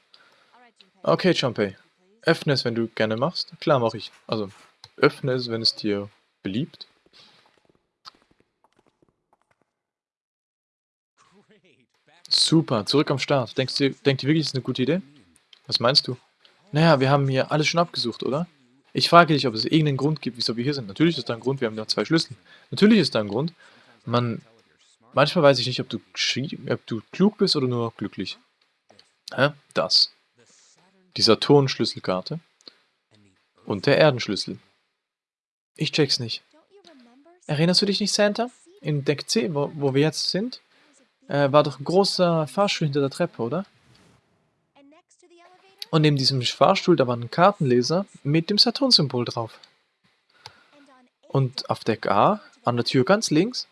Okay, Jumpy. Öffne es, wenn du gerne machst. Klar, mache ich. Also, öffne es, wenn es dir beliebt. Super, zurück am Start. Denkst du, denkt ihr wirklich, das ist eine gute Idee? Was meinst du? Naja, wir haben hier alles schon abgesucht, oder? Ich frage dich, ob es irgendeinen Grund gibt, wieso wir hier sind. Natürlich ist da ein Grund, wir haben ja zwei Schlüssel. Natürlich ist da ein Grund. Man Manchmal weiß ich nicht, ob du, ob du klug bist oder nur glücklich. Hä? Das. Die Saturn-Schlüsselkarte. Und der Erdenschlüssel. Ich check's nicht. Erinnerst du dich nicht, Santa? In Deck C, wo, wo wir jetzt sind, äh, war doch ein großer Fahrstuhl hinter der Treppe, oder? Und neben diesem Fahrstuhl, da war ein Kartenleser mit dem Saturn-Symbol drauf. Und auf Deck A, an der Tür ganz links,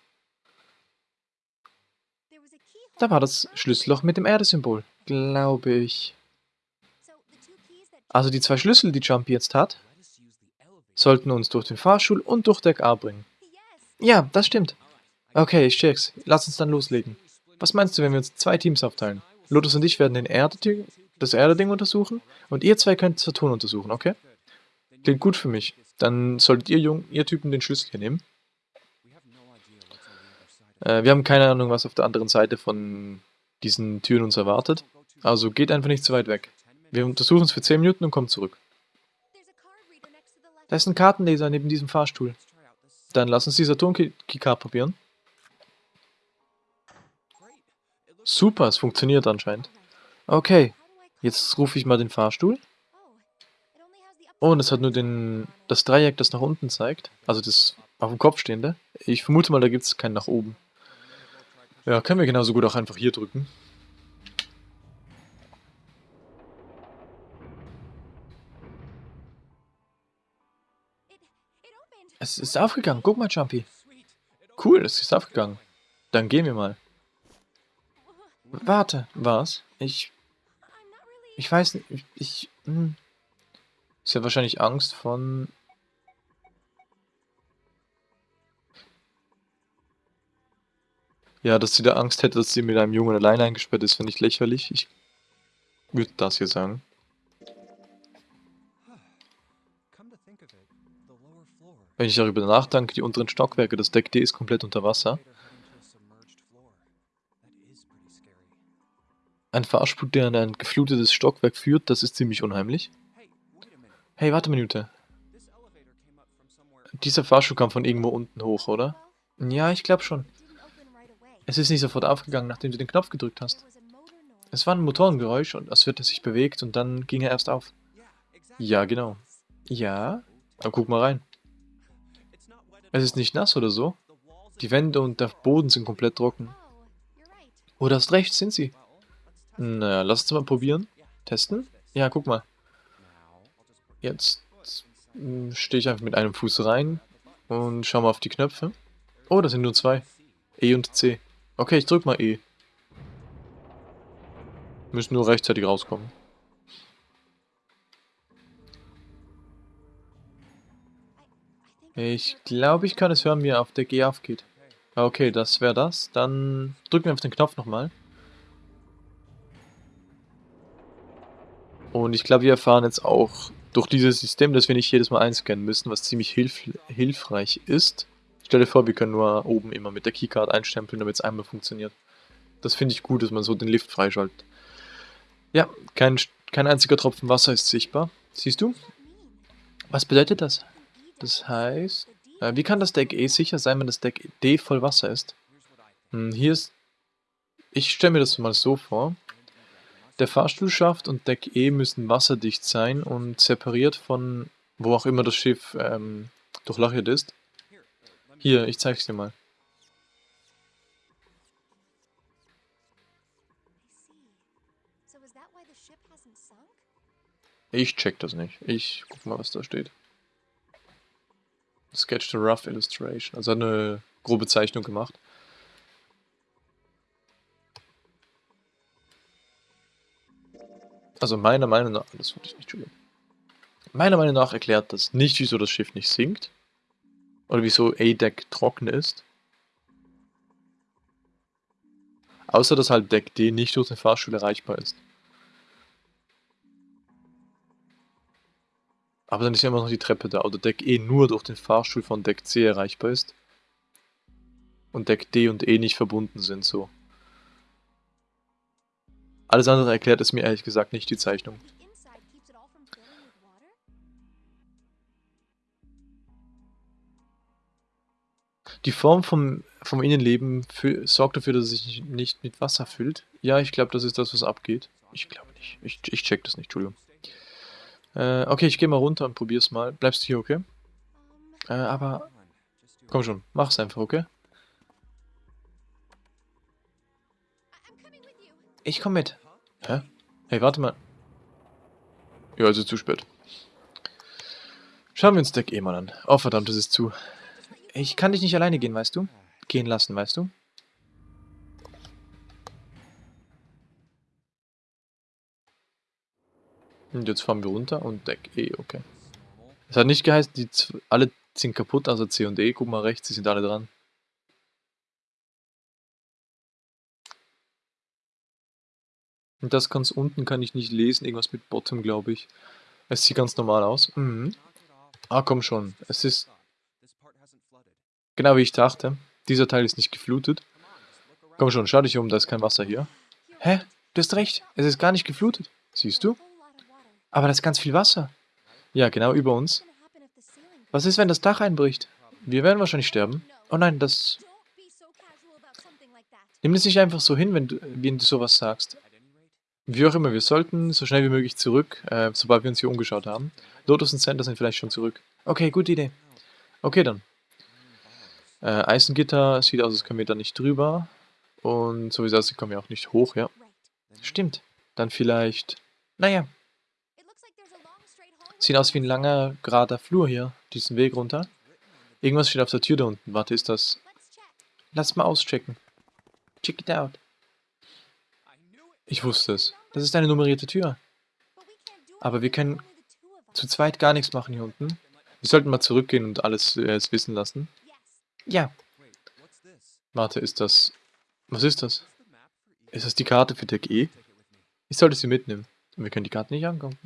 da war das Schlüsselloch mit dem Erdesymbol, glaube ich. Also die zwei Schlüssel, die Jumpy jetzt hat, sollten uns durch den Fahrstuhl und durch Deck A bringen. Ja, das stimmt. Okay, ich check's. Lass uns dann loslegen. Was meinst du, wenn wir uns zwei Teams aufteilen? Lotus und ich werden den Erde das Erde-Ding untersuchen und ihr zwei könnt Saturn untersuchen, okay? Klingt gut für mich. Dann solltet ihr, Jung, ihr Typen den Schlüssel hier nehmen. Äh, wir haben keine Ahnung, was auf der anderen Seite von diesen Türen uns erwartet. Also geht einfach nicht zu weit weg. Wir untersuchen es für 10 Minuten und kommen zurück. Da ist ein Kartenleser neben diesem Fahrstuhl. Dann lass uns die Saturn-Keycard probieren. Super, es funktioniert anscheinend. Okay, jetzt rufe ich mal den Fahrstuhl. Oh, und es hat nur den, das Dreieck, das nach unten zeigt. Also das auf dem Kopf stehende. Ich vermute mal, da gibt es keinen nach oben. Ja, können wir genauso gut auch einfach hier drücken. Es ist aufgegangen. Guck mal, Jumpy. Cool, es ist aufgegangen. Dann gehen wir mal. Warte, was? Ich... Ich weiß nicht, ich... ich hm. Ist ja wahrscheinlich Angst von Ja, dass sie da Angst hätte, dass sie mit einem Jungen allein eingesperrt ist, finde ich lächerlich. Ich würde das hier sagen. Wenn ich darüber nachdenke, die unteren Stockwerke, das Deck D ist komplett unter Wasser. Ein Fahrspur, der in ein geflutetes Stockwerk führt, das ist ziemlich unheimlich. Hey, warte eine Minute. Dieser Fahrstuhl kam von irgendwo unten hoch, oder? Ja, ich glaube schon. Es ist nicht sofort aufgegangen, nachdem du den Knopf gedrückt hast. Es war ein Motorengeräusch und als wird sich bewegt und dann ging er erst auf. Ja, genau. Ja? Dann guck mal rein. Es ist nicht nass oder so. Die Wände und der Boden sind komplett trocken. Oh, du hast recht, sind sie. Naja, lass uns mal probieren. Testen? Ja, guck mal. Jetzt hm, stehe ich einfach mit einem Fuß rein und schau mal auf die Knöpfe. Oh, das sind nur zwei. E und C. Okay, ich drück mal E. Müssen nur rechtzeitig rauskommen. Ich glaube, ich kann es hören, wie er auf der G aufgeht. Okay, das wäre das. Dann drücken wir auf den Knopf nochmal. Und ich glaube, wir erfahren jetzt auch durch dieses System, dass wir nicht jedes Mal einscannen müssen, was ziemlich hilf hilfreich ist. Stell dir vor, wir können nur oben immer mit der Keycard einstempeln, damit es einmal funktioniert. Das finde ich gut, dass man so den Lift freischaltet. Ja, kein, kein einziger Tropfen Wasser ist sichtbar. Siehst du? Was bedeutet das? Das heißt, äh, wie kann das Deck E sicher sein, wenn das Deck D voll Wasser ist? Hm, hier ist... Ich stelle mir das mal so vor. Der Fahrstuhlschaft und Deck E müssen wasserdicht sein und separiert von wo auch immer das Schiff ähm, durchlöchert ist. Hier, ich zeig's dir mal. Ich check das nicht. Ich guck mal, was da steht. Sketch the rough illustration. Also eine grobe Zeichnung gemacht. Also meiner Meinung nach, das wollte ich nicht, Entschuldigung. Meiner Meinung nach erklärt das nicht, wieso das Schiff nicht sinkt. Oder wieso A-Deck trocken ist. Außer dass halt Deck D nicht durch den Fahrstuhl erreichbar ist. Aber dann ist ja immer noch die Treppe da. Oder Deck E nur durch den Fahrstuhl von Deck C erreichbar ist. Und Deck D und E nicht verbunden sind so. Alles andere erklärt es mir ehrlich gesagt nicht, die Zeichnung. Die Form vom, vom Innenleben für, sorgt dafür, dass es sich nicht mit Wasser füllt. Ja, ich glaube, das ist das, was abgeht. Ich glaube nicht. Ich, ich check das nicht, Entschuldigung. Äh, okay, ich gehe mal runter und probier's mal. Bleibst du hier, okay? Äh, aber... Komm schon, mach's einfach, okay? Ich komm mit. Hä? Hey, warte mal. Ja, also zu spät. Schauen wir uns Deck eh mal an. Oh, verdammt, es ist zu. Ich kann dich nicht alleine gehen, weißt du? Gehen lassen, weißt du? Und jetzt fahren wir runter und Deck E, okay. Es hat nicht geheißen, die alle sind kaputt, also C und E. Guck mal rechts, die sind alle dran. Und das ganz unten kann ich nicht lesen, irgendwas mit Bottom, glaube ich. Es sieht ganz normal aus. Mhm. Ah, komm schon. Es ist Genau wie ich dachte. Dieser Teil ist nicht geflutet. Komm schon, schau dich um, da ist kein Wasser hier. Hä? Du hast recht, es ist gar nicht geflutet. Siehst du? Aber da ist ganz viel Wasser. Ja, genau über uns. Was ist, wenn das Dach einbricht? Wir werden wahrscheinlich sterben. Oh nein, das... Nimm es nicht einfach so hin, wenn du, wenn du sowas sagst. Wie auch immer, wir sollten so schnell wie möglich zurück, äh, sobald wir uns hier umgeschaut haben. Lotus und Center sind vielleicht schon zurück. Okay, gute Idee. Okay, dann. Äh, Eisengitter, sieht aus, als können wir da nicht drüber. Und so wie es aussieht, kommen wir auch nicht hoch, ja. Stimmt. Dann vielleicht... Naja. Sieht aus wie ein langer, gerader Flur hier, diesen Weg runter. Irgendwas steht auf der Tür da unten. Warte, ist das... Lass mal auschecken. Check it out. Ich wusste es. Das ist eine nummerierte Tür. Aber wir können zu zweit gar nichts machen hier unten. Wir sollten mal zurückgehen und alles äh, wissen lassen. Ja. Warte, ist das... Was ist das? Ist das die Karte für Deck E? Ich sollte sie mitnehmen. Wir können die Karte nicht angucken.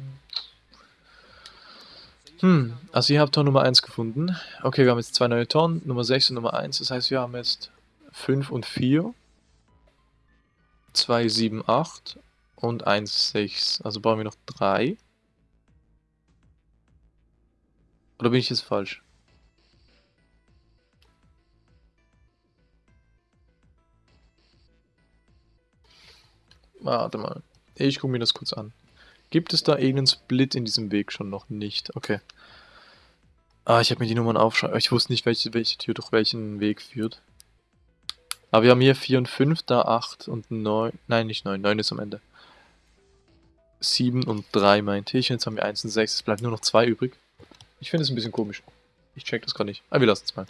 Hm, also ihr habt Tor Nummer 1 gefunden. Okay, wir haben jetzt zwei neue Toren, Nummer 6 und Nummer 1. Das heißt, wir haben jetzt 5 und 4. 2, 7, 8 und 1, 6. Also brauchen wir noch 3. Oder bin ich jetzt falsch? Warte mal. Ich gucke mir das kurz an. Gibt es da irgendeinen Split in diesem Weg schon noch nicht? Okay. Ah, ich habe mir die Nummern aufschreiben. Ich wusste nicht, welche, welche Tür durch welchen Weg führt. Aber wir haben hier 4 und 5, da 8 und 9. Nein, nicht 9. 9 ist am Ende. 7 und 3 meinte ich. Jetzt haben wir 1 und 6. Es bleibt nur noch 2 übrig. Ich finde es ein bisschen komisch. Ich check das gerade nicht. Aber ah, wir lassen es mal.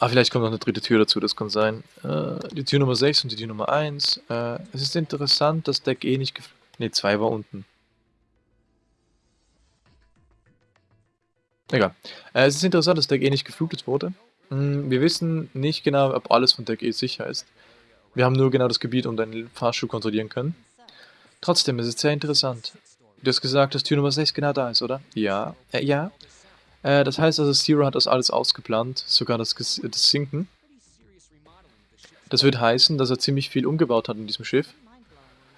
Ah, vielleicht kommt noch eine dritte Tür dazu, das kann sein. Äh, die Tür Nummer 6 und die Tür Nummer 1. Äh, es ist interessant, dass Deck eh nicht geflogen Ne, 2 war unten. Egal. Äh, es ist interessant, dass Deck E nicht geflutet wurde. Hm, wir wissen nicht genau, ob alles von Deck E sicher ist. Wir haben nur genau das Gebiet, um den Fahrstuhl kontrollieren können. Trotzdem, es ist sehr interessant. Du hast gesagt, dass Tür Nummer 6 genau da ist, oder? Ja. Äh, ja. Äh, das heißt also, Zero hat das alles ausgeplant, sogar das, das Sinken. Das wird heißen, dass er ziemlich viel umgebaut hat in diesem Schiff.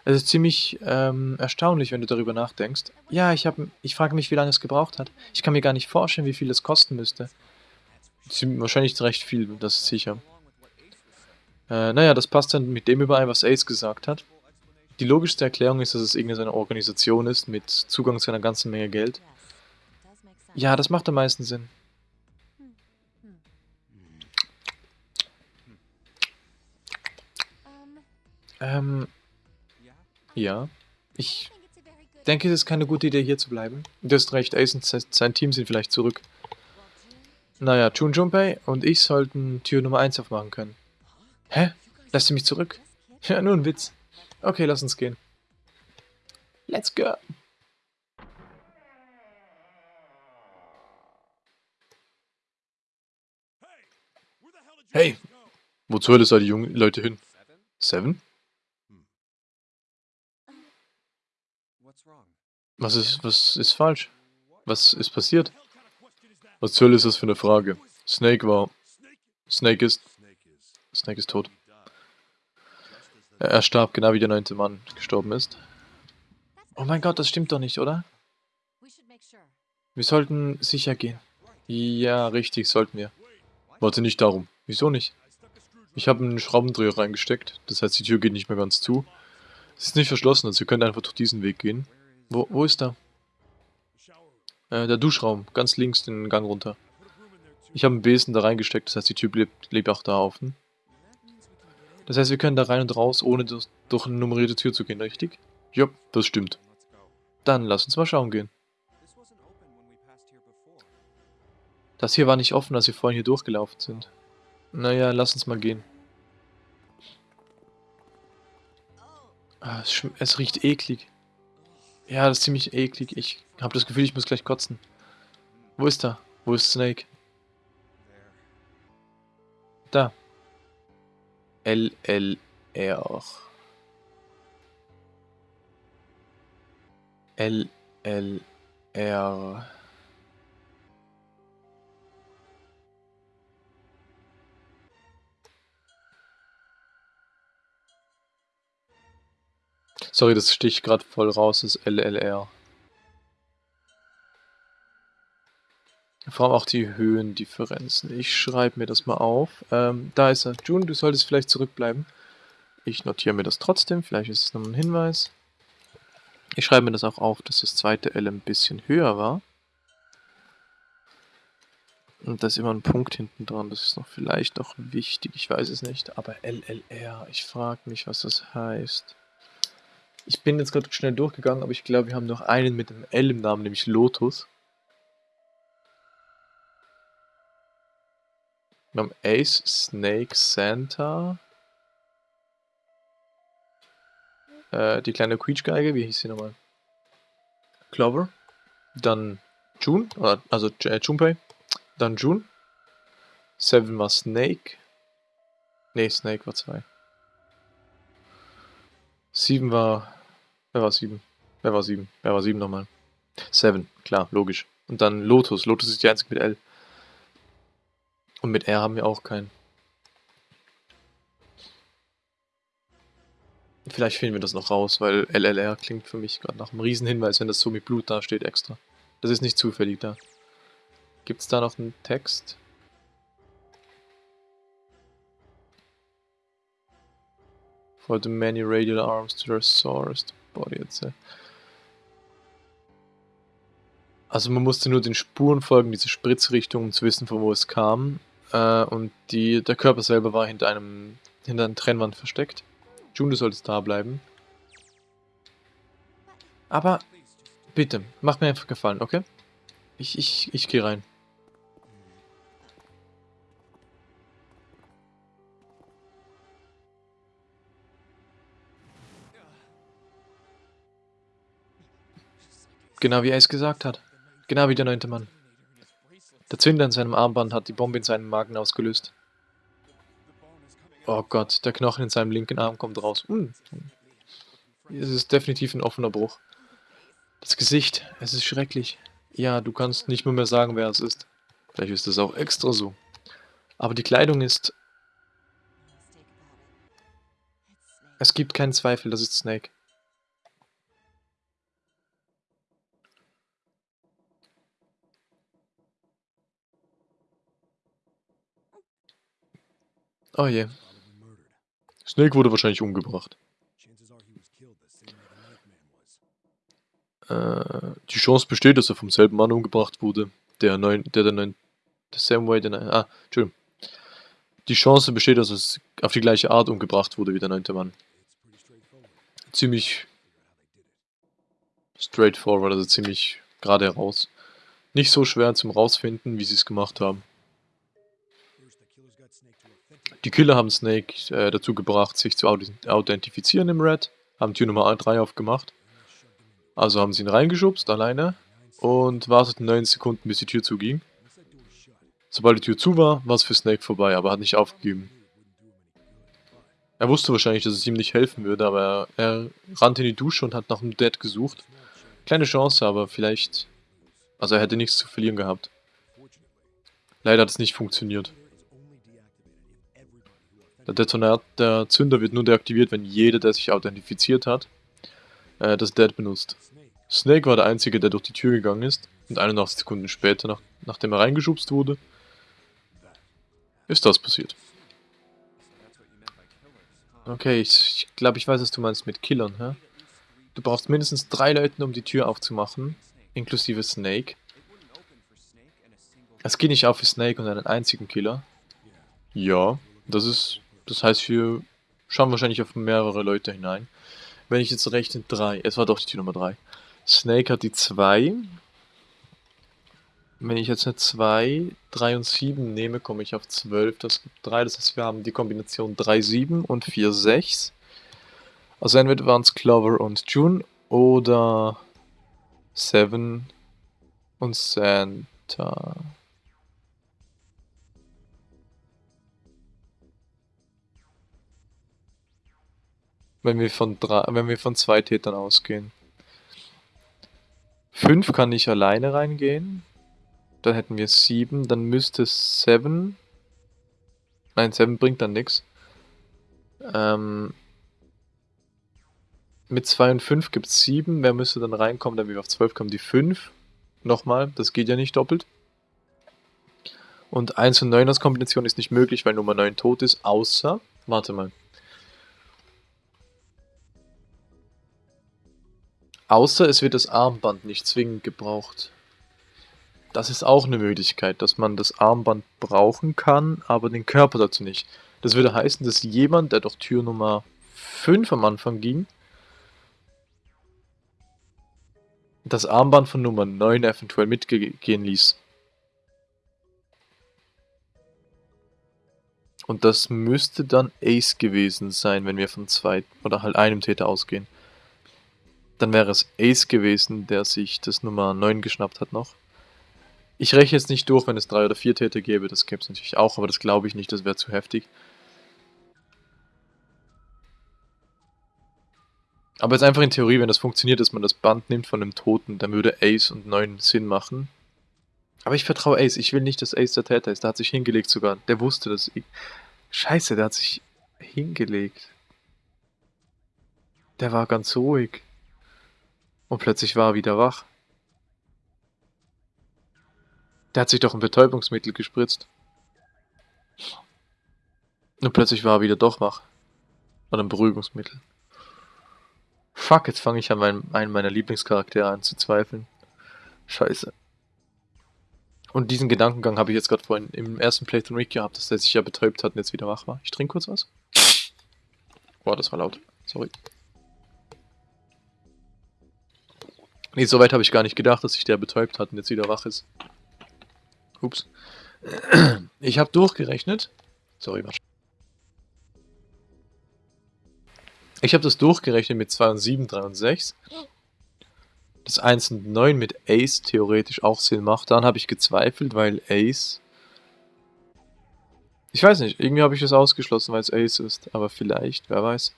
Es ist ziemlich ähm, erstaunlich, wenn du darüber nachdenkst. Ja, ich, hab, ich frage mich, wie lange es gebraucht hat. Ich kann mir gar nicht vorstellen, wie viel es kosten müsste. Wahrscheinlich recht viel, das ist sicher. Äh, naja, das passt dann mit dem überein, was Ace gesagt hat. Die logischste Erklärung ist, dass es irgendeine Organisation ist mit Zugang zu einer ganzen Menge Geld. Ja, das macht am meisten Sinn. Ähm, ja. Ich denke, es ist keine gute Idee, hier zu bleiben. Du hast recht, Ace und sein Team sind vielleicht zurück. Naja, Chun Junpei und ich sollten Tür Nummer 1 aufmachen können. Hä? Lässt du mich zurück? Ja, nur ein Witz. Okay, lass uns gehen. Let's go. Hey, wo zur Hölle seid die jungen Leute hin? Seven? Was ist, was ist falsch? Was ist passiert? Was zur Hölle ist das für eine Frage? Snake war... Snake ist... Snake ist tot. Er starb, genau wie der neunte Mann gestorben ist. Oh mein Gott, das stimmt doch nicht, oder? Wir sollten sicher gehen. Ja, richtig, sollten wir. Warte nicht darum. Wieso nicht? Ich habe einen Schraubendreher reingesteckt, das heißt, die Tür geht nicht mehr ganz zu. Es ist nicht verschlossen, also ihr könnt einfach durch diesen Weg gehen. Wo, wo ist er? Äh, der Duschraum, ganz links den Gang runter. Ich habe einen Besen da reingesteckt, das heißt, die Tür lebt, lebt auch da offen. Das heißt, wir können da rein und raus, ohne durch, durch eine nummerierte Tür zu gehen, richtig? Ja, das stimmt. Dann lass uns mal schauen gehen. Das hier war nicht offen, als wir vorhin hier durchgelaufen sind. Naja, lass uns mal gehen. Ah, es, es, riecht eklig. Ja, das ist ziemlich eklig. Ich habe das Gefühl, ich muss gleich kotzen. Wo ist er? Wo ist Snake? Da. LLR. LLR. Sorry, das sticht gerade voll raus, das LLR. Vor allem auch die Höhendifferenzen. Ich schreibe mir das mal auf. Ähm, da ist er. June, du solltest vielleicht zurückbleiben. Ich notiere mir das trotzdem. Vielleicht ist es nochmal ein Hinweis. Ich schreibe mir das auch auf, dass das zweite L ein bisschen höher war. Und da ist immer ein Punkt hinten dran. Das ist noch vielleicht noch wichtig. Ich weiß es nicht. Aber LLR, ich frage mich, was das heißt. Ich bin jetzt gerade schnell durchgegangen, aber ich glaube, wir haben noch einen mit dem L im Namen, nämlich Lotus. Wir haben Ace, Snake, Santa. Äh, die kleine Quietschgeige, wie hieß sie nochmal? Clover. Dann June, also äh, Junpei. Dann June. Seven war Snake. Ne, Snake war zwei. Sieben war... Wer war sieben? Wer war sieben? Wer war sieben nochmal? Seven, klar, logisch. Und dann Lotus. Lotus ist die einzige mit L. Und mit R haben wir auch keinen. Vielleicht finden wir das noch raus, weil LLR klingt für mich gerade nach einem Riesenhinweis, wenn das so mit Blut da steht extra. Das ist nicht zufällig da. Gibt es da noch einen Text? For the many radial arms to their source, body etc. Also man musste nur den Spuren folgen, diese Spritzrichtung, um zu wissen, von wo es kam. Äh, und die, der Körper selber war hinter einem hinter einer Trennwand versteckt. June, du solltest da bleiben. Aber bitte, mach mir einfach gefallen, okay? Ich, ich, ich gehe rein. Genau wie er es gesagt hat. Genau wie der neunte Mann. Der Zünder in seinem Armband hat die Bombe in seinem Magen ausgelöst. Oh Gott, der Knochen in seinem linken Arm kommt raus. Hm. Es ist definitiv ein offener Bruch. Das Gesicht, es ist schrecklich. Ja, du kannst nicht mehr, mehr sagen, wer es ist. Vielleicht ist es auch extra so. Aber die Kleidung ist... Es gibt keinen Zweifel, das ist Snake. Oh je. Snake wurde wahrscheinlich umgebracht. Äh, die Chance besteht, dass er vom selben Mann umgebracht wurde. Der neun, der der neun, der Samway, der neun, ah, Entschuldigung. Die Chance besteht, dass es auf die gleiche Art umgebracht wurde wie der neunte Mann. Ziemlich straightforward, also ziemlich gerade heraus. Nicht so schwer zum rausfinden, wie sie es gemacht haben. Die Killer haben Snake äh, dazu gebracht, sich zu authentifizieren im Red, haben Tür Nummer 3 aufgemacht. Also haben sie ihn reingeschubst, alleine, und warteten 9 Sekunden, bis die Tür zuging. Sobald die Tür zu war, war es für Snake vorbei, aber er hat nicht aufgegeben. Er wusste wahrscheinlich, dass es ihm nicht helfen würde, aber er, er rannte in die Dusche und hat nach einem Dead gesucht. Kleine Chance, aber vielleicht... Also er hätte nichts zu verlieren gehabt. Leider hat es nicht funktioniert. Der Detonat, der Zünder wird nur deaktiviert, wenn jeder, der sich authentifiziert hat, äh, das Dead benutzt. Snake war der Einzige, der durch die Tür gegangen ist und 81 Sekunden später, nach, nachdem er reingeschubst wurde, ist das passiert. Okay, ich glaube, ich weiß, was du meinst mit Killern, hä? Du brauchst mindestens drei Leute, um die Tür aufzumachen, inklusive Snake. Es geht nicht auf für Snake und einen einzigen Killer. Ja, das ist, das heißt, wir schauen wahrscheinlich auf mehrere Leute hinein. Wenn ich jetzt rechne, drei. Es war doch die Tür Nummer drei. Snake hat die zwei. Wenn ich jetzt eine 2, 3 und 7 nehme, komme ich auf 12. Das gibt 3. Das heißt, wir haben die Kombination 3, 7 und 4, 6. Also entweder waren es Clover und June oder 7 und Santa. Wenn wir von drei, wenn wir von zwei Tätern ausgehen. 5 kann ich alleine reingehen. Dann hätten wir 7. Dann müsste 7. Nein, 7 bringt dann nichts. Ähm, mit 2 und 5 gibt es 7. Wer müsste dann reinkommen? Dann wir auf 12 kommen die 5. Nochmal, das geht ja nicht doppelt. Und 1 und 9 als Kombination ist nicht möglich, weil Nummer 9 tot ist, außer... Warte mal. Außer es wird das Armband nicht zwingend gebraucht. Das ist auch eine Möglichkeit, dass man das Armband brauchen kann, aber den Körper dazu nicht. Das würde heißen, dass jemand, der durch Tür Nummer 5 am Anfang ging, das Armband von Nummer 9 eventuell mitgehen ließ. Und das müsste dann Ace gewesen sein, wenn wir von zwei oder halt einem Täter ausgehen. Dann wäre es Ace gewesen, der sich das Nummer 9 geschnappt hat noch. Ich rechne jetzt nicht durch, wenn es drei oder vier Täter gäbe, das gäbe es natürlich auch, aber das glaube ich nicht, das wäre zu heftig. Aber jetzt einfach in Theorie, wenn das funktioniert, dass man das Band nimmt von dem Toten, dann würde Ace und 9 Sinn machen. Aber ich vertraue Ace, ich will nicht, dass Ace der Täter ist, der hat sich hingelegt sogar. Der wusste das. Scheiße, der hat sich hingelegt. Der war ganz ruhig. Und plötzlich war er wieder wach. Der hat sich doch ein Betäubungsmittel gespritzt. Und plötzlich war er wieder doch wach. Oder ein Beruhigungsmittel. Fuck, jetzt fange ich an meinem, einen meiner Lieblingscharaktere an zu zweifeln. Scheiße. Und diesen Gedankengang habe ich jetzt gerade vorhin im ersten Playthrough gehabt, dass der sich ja betäubt hat und jetzt wieder wach war. Ich trinke kurz was. Boah, das war laut. Sorry. Nee, so weit habe ich gar nicht gedacht, dass sich der betäubt hat und jetzt wieder wach ist. Ups. Ich habe durchgerechnet. Sorry, was? Ich habe das durchgerechnet mit 2 und 7, 3 und 6. Das 1 und 9 mit Ace theoretisch auch Sinn macht. Dann habe ich gezweifelt, weil Ace... Ich weiß nicht, irgendwie habe ich es ausgeschlossen, weil es Ace ist. Aber vielleicht, wer weiß.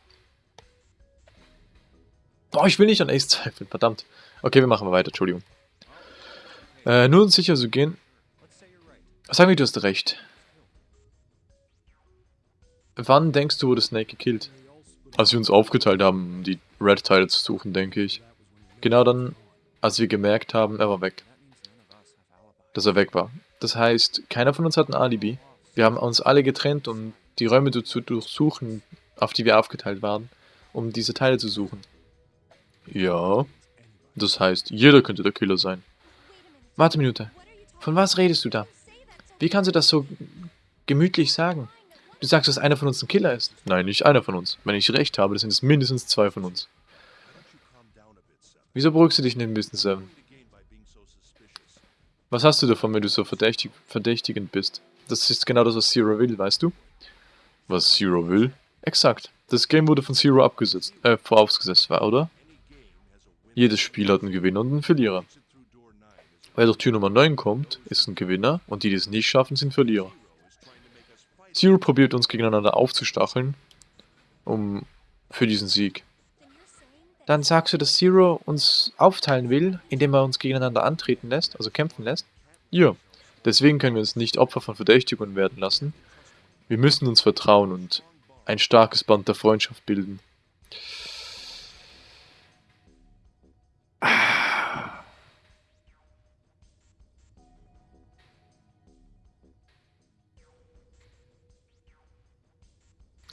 Boah, ich will nicht an Ace zweifeln, verdammt. Okay, wir machen weiter, Entschuldigung. Äh, nur um sicher zu gehen, Sag mir, du hast recht. Wann denkst du, wurde Snake gekillt? Als wir uns aufgeteilt haben, die Red-Teile zu suchen, denke ich. Genau dann, als wir gemerkt haben, er war weg. Dass er weg war. Das heißt, keiner von uns hat ein Alibi. Wir haben uns alle getrennt, um die Räume zu durchsuchen, auf die wir aufgeteilt waren, um diese Teile zu suchen. Ja. Das heißt, jeder könnte der Killer sein. Warte eine Minute. Von was redest du da? Wie kannst du das so gemütlich sagen? Du sagst, dass einer von uns ein Killer ist. Nein, nicht einer von uns. Wenn ich recht habe, sind es mindestens zwei von uns. Wieso beruhigst du dich nicht ein bisschen, Seven? Was hast du davon, wenn du so verdächtig, verdächtigend bist? Das ist genau das, was Zero will, weißt du? Was Zero will? Exakt. Das Game wurde von Zero abgesetzt, äh, vorausgesetzt war, oder? Jedes Spiel hat einen Gewinner und einen Verlierer. Wer durch Tür Nummer 9 kommt, ist ein Gewinner und die, die es nicht schaffen, sind Verlierer. Zero probiert uns gegeneinander aufzustacheln, um für diesen Sieg. Dann sagst du, dass Zero uns aufteilen will, indem er uns gegeneinander antreten lässt, also kämpfen lässt? Ja, deswegen können wir uns nicht Opfer von Verdächtigungen werden lassen. Wir müssen uns vertrauen und ein starkes Band der Freundschaft bilden.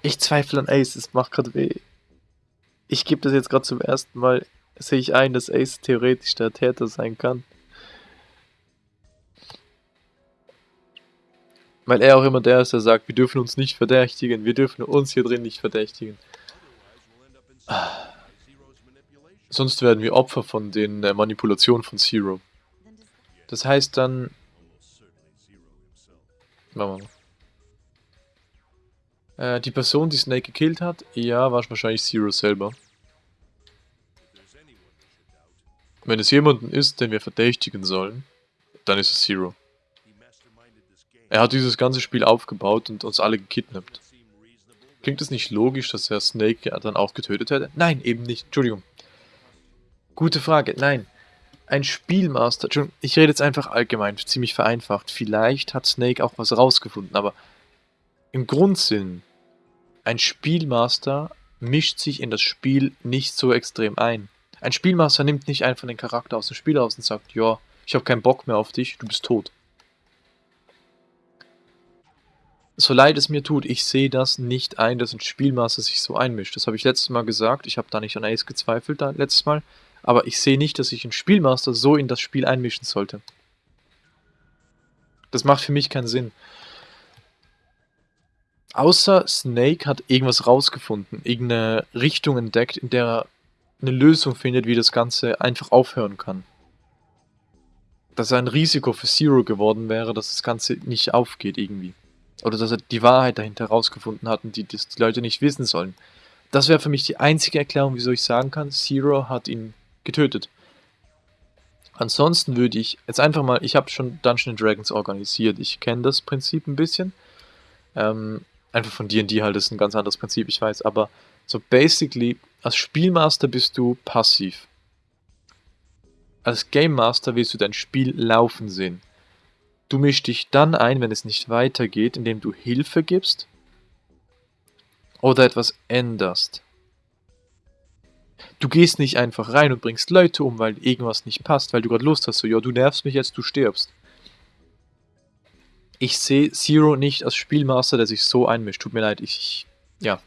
Ich zweifle an Ace, es macht gerade weh. Ich gebe das jetzt gerade zum ersten Mal, sehe ich ein, dass Ace theoretisch der Täter sein kann. Weil er auch immer der ist, der sagt, wir dürfen uns nicht verdächtigen, wir dürfen uns hier drin nicht verdächtigen. Sonst werden wir Opfer von den äh, Manipulationen von Zero. Das heißt dann... Machen wir mal. Äh, die Person, die Snake gekillt hat, ja, war wahrscheinlich Zero selber. Wenn es jemanden ist, den wir verdächtigen sollen, dann ist es Zero. Er hat dieses ganze Spiel aufgebaut und uns alle gekidnappt. Klingt es nicht logisch, dass er Snake dann auch getötet hätte? Nein, eben nicht. Entschuldigung. Gute Frage. Nein. Ein Spielmaster. Ich rede jetzt einfach allgemein, ziemlich vereinfacht. Vielleicht hat Snake auch was rausgefunden, aber im Grundsinn, ein Spielmaster mischt sich in das Spiel nicht so extrem ein. Ein Spielmaster nimmt nicht einfach den Charakter aus dem Spiel aus und sagt, ja, ich habe keinen Bock mehr auf dich, du bist tot. So leid es mir tut, ich sehe das nicht ein, dass ein Spielmaster sich so einmischt. Das habe ich letztes Mal gesagt, ich habe da nicht an Ace gezweifelt, da, letztes Mal. Aber ich sehe nicht, dass sich ein Spielmaster so in das Spiel einmischen sollte. Das macht für mich keinen Sinn. Außer Snake hat irgendwas rausgefunden, irgendeine Richtung entdeckt, in der er eine Lösung findet, wie das Ganze einfach aufhören kann. Dass er ein Risiko für Zero geworden wäre, dass das Ganze nicht aufgeht irgendwie. Oder dass er die Wahrheit dahinter herausgefunden hat und die, die Leute nicht wissen sollen. Das wäre für mich die einzige Erklärung, wieso ich sagen kann, Zero hat ihn getötet. Ansonsten würde ich jetzt einfach mal, ich habe schon Dungeons Dragons organisiert, ich kenne das Prinzip ein bisschen. Ähm, einfach von D&D halt, das ist ein ganz anderes Prinzip, ich weiß, aber so basically, als Spielmaster bist du passiv. Als Game Master willst du dein Spiel laufen sehen. Du mischst dich dann ein, wenn es nicht weitergeht, indem du Hilfe gibst oder etwas änderst. Du gehst nicht einfach rein und bringst Leute um, weil irgendwas nicht passt, weil du gerade Lust hast, so, ja, du nervst mich jetzt, du stirbst. Ich sehe Zero nicht als Spielmaster, der sich so einmischt. Tut mir leid, ich... Ja.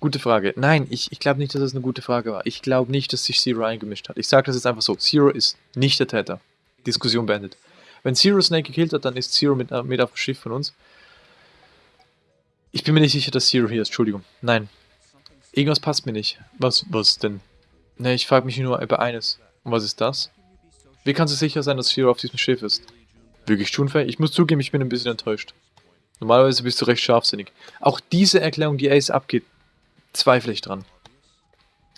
Gute Frage. Nein, ich, ich glaube nicht, dass es das eine gute Frage war. Ich glaube nicht, dass sich Zero eingemischt hat. Ich sage das jetzt einfach so. Zero ist nicht der Täter. Diskussion beendet. Wenn Zero Snake gekillt hat, dann ist Zero mit, äh, mit auf dem Schiff von uns. Ich bin mir nicht sicher, dass Zero hier ist. Entschuldigung. Nein. Irgendwas passt mir nicht. Was, was denn? Ne, ich frage mich nur über eines. Und was ist das? Wie kannst du sicher sein, dass Zero auf diesem Schiff ist? Wirklich tunfähig? Ich muss zugeben, ich bin ein bisschen enttäuscht. Normalerweise bist du recht scharfsinnig. Auch diese Erklärung, die Ace abgeht, zweifle ich dran.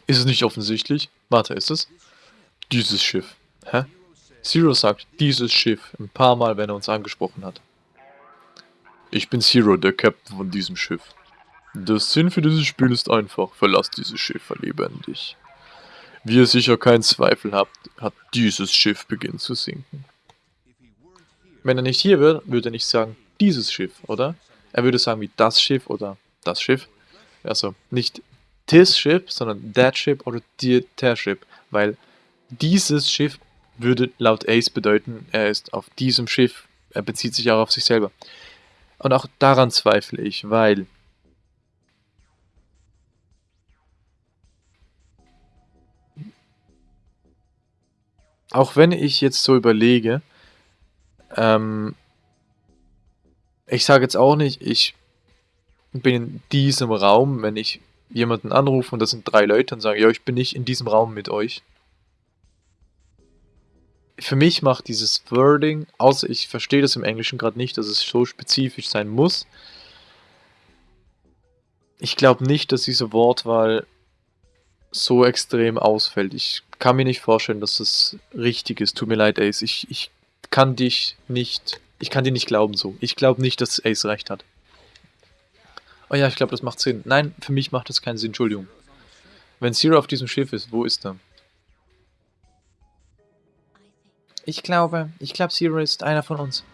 Ist es nicht offensichtlich? Warte, ist es? Dieses Schiff. Hä? Zero sagt dieses Schiff ein paar Mal, wenn er uns angesprochen hat. Ich bin Zero, der Captain von diesem Schiff. Der Sinn für dieses Spiel ist einfach, verlasst dieses Schiff lebendig. Wie ihr sicher keinen Zweifel habt, hat dieses Schiff beginnt zu sinken. Wenn er nicht hier wäre, würde er nicht sagen, dieses Schiff, oder? Er würde sagen, wie das Schiff oder das Schiff. Also nicht this Ship, sondern that Ship oder der Ship, weil dieses Schiff würde laut Ace bedeuten, er ist auf diesem Schiff, er bezieht sich auch auf sich selber. Und auch daran zweifle ich, weil auch wenn ich jetzt so überlege, ähm, ich sage jetzt auch nicht, ich bin in diesem Raum, wenn ich jemanden anrufe und das sind drei Leute und sage, ja, ich bin nicht in diesem Raum mit euch. Für mich macht dieses Wording, außer ich verstehe das im Englischen gerade nicht, dass es so spezifisch sein muss. Ich glaube nicht, dass diese Wortwahl so extrem ausfällt. Ich kann mir nicht vorstellen, dass das richtig ist. Tut mir leid, Ace. Ich, ich kann dich nicht. Ich kann dir nicht glauben so. Ich glaube nicht, dass Ace recht hat. Oh ja, ich glaube, das macht Sinn. Nein, für mich macht das keinen Sinn. Entschuldigung. Wenn Zero auf diesem Schiff ist, wo ist er? Ich glaube, ich glaube, Zero ist einer von uns.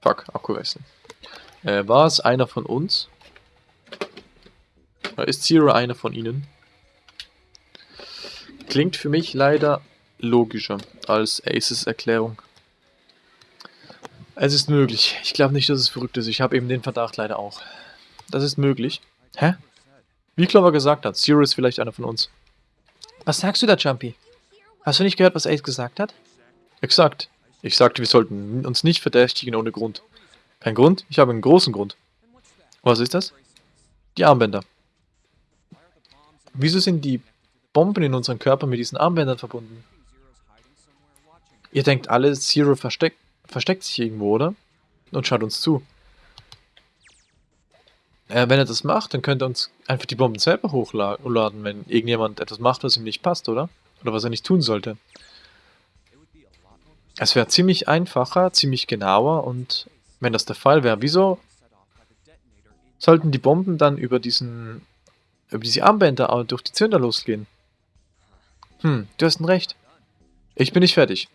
Fuck, Akku wechseln. Äh, war es einer von uns? Oder ist Zero einer von ihnen? Klingt für mich leider logischer als Aces Erklärung. Es ist möglich. Ich glaube nicht, dass es verrückt ist. Ich habe eben den Verdacht leider auch. Das ist möglich. Hä? Wie Clover gesagt hat, Zero ist vielleicht einer von uns. Was sagst du da, Jumpy? Hast du nicht gehört, was Ace gesagt hat? Exakt. Ich sagte, wir sollten uns nicht verdächtigen ohne Grund. Kein Grund? Ich habe einen großen Grund. Was ist das? Die Armbänder. Wieso sind die Bomben in unserem Körper mit diesen Armbändern verbunden? Ihr denkt alle, Zero versteckt, versteckt sich irgendwo, oder? Und schaut uns zu. Äh, wenn er das macht, dann könnte er uns einfach die Bomben selber hochladen, wenn irgendjemand etwas macht, was ihm nicht passt, oder? Oder was er nicht tun sollte. Es wäre ziemlich einfacher, ziemlich genauer und wenn das der Fall wäre, wieso sollten die Bomben dann über diesen über diese Armbänder durch die Zünder losgehen? Hm, du hast ein Recht. Ich bin nicht fertig.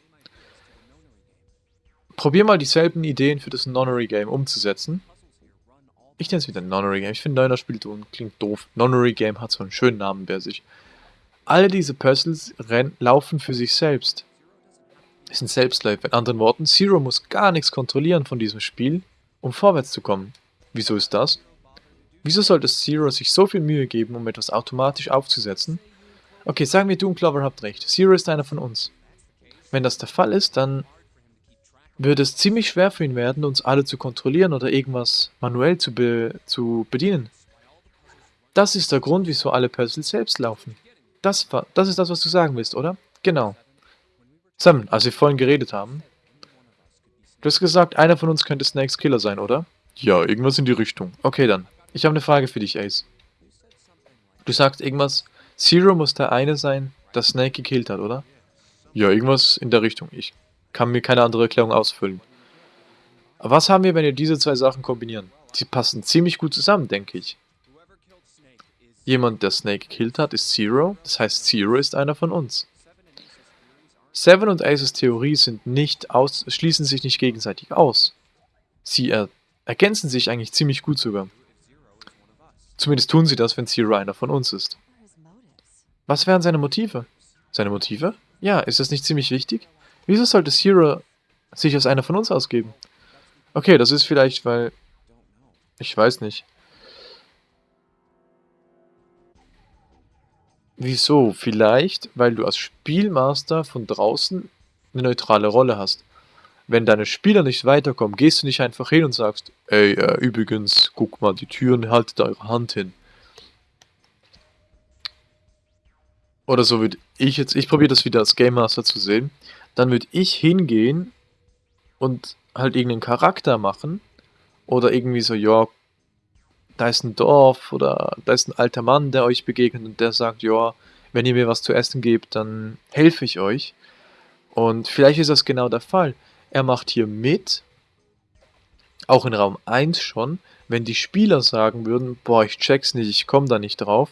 Probier mal dieselben Ideen für das Nonary Game umzusetzen. Ich nenne es wieder Nonary Game. Ich finde Neuner spielt und klingt doof. Nonary Game hat so einen schönen Namen bei sich. Alle diese Puzzles laufen für sich selbst ist ein Selbstläufer. In anderen Worten, Zero muss gar nichts kontrollieren von diesem Spiel, um vorwärts zu kommen. Wieso ist das? Wieso sollte Zero sich so viel Mühe geben, um etwas automatisch aufzusetzen? Okay, sagen wir, du und Clover habt recht. Zero ist einer von uns. Wenn das der Fall ist, dann würde es ziemlich schwer für ihn werden, uns alle zu kontrollieren oder irgendwas manuell zu, be zu bedienen. Das ist der Grund, wieso alle Puzzles selbst laufen. Das, das ist das, was du sagen willst, oder? Genau. Sam, als wir vorhin geredet haben, du hast gesagt, einer von uns könnte Snakes Killer sein, oder? Ja, irgendwas in die Richtung. Okay, dann. Ich habe eine Frage für dich, Ace. Du sagst irgendwas, Zero muss der eine sein, der Snake gekillt hat, oder? Ja, irgendwas in der Richtung. Ich kann mir keine andere Erklärung ausfüllen. Aber was haben wir, wenn wir diese zwei Sachen kombinieren? Die passen ziemlich gut zusammen, denke ich. Jemand, der Snake gekillt hat, ist Zero. Das heißt, Zero ist einer von uns. Seven und Aces Theorie sind nicht aus, schließen sich nicht gegenseitig aus. Sie er, ergänzen sich eigentlich ziemlich gut sogar. Zumindest tun sie das, wenn Zero einer von uns ist. Was wären seine Motive? Seine Motive? Ja, ist das nicht ziemlich wichtig? Wieso sollte Zero sich als einer von uns ausgeben? Okay, das ist vielleicht, weil... Ich weiß nicht. Wieso? Vielleicht, weil du als Spielmaster von draußen eine neutrale Rolle hast. Wenn deine Spieler nicht weiterkommen, gehst du nicht einfach hin und sagst, ey, äh, übrigens, guck mal die Türen, haltet eure Hand hin. Oder so würde ich jetzt, ich probiere das wieder als Game Master zu sehen, dann würde ich hingehen und halt irgendeinen Charakter machen oder irgendwie so, ja, da ist ein Dorf oder da ist ein alter Mann, der euch begegnet und der sagt, ja, wenn ihr mir was zu essen gebt, dann helfe ich euch. Und vielleicht ist das genau der Fall. Er macht hier mit, auch in Raum 1 schon, wenn die Spieler sagen würden, boah, ich check's nicht, ich komme da nicht drauf,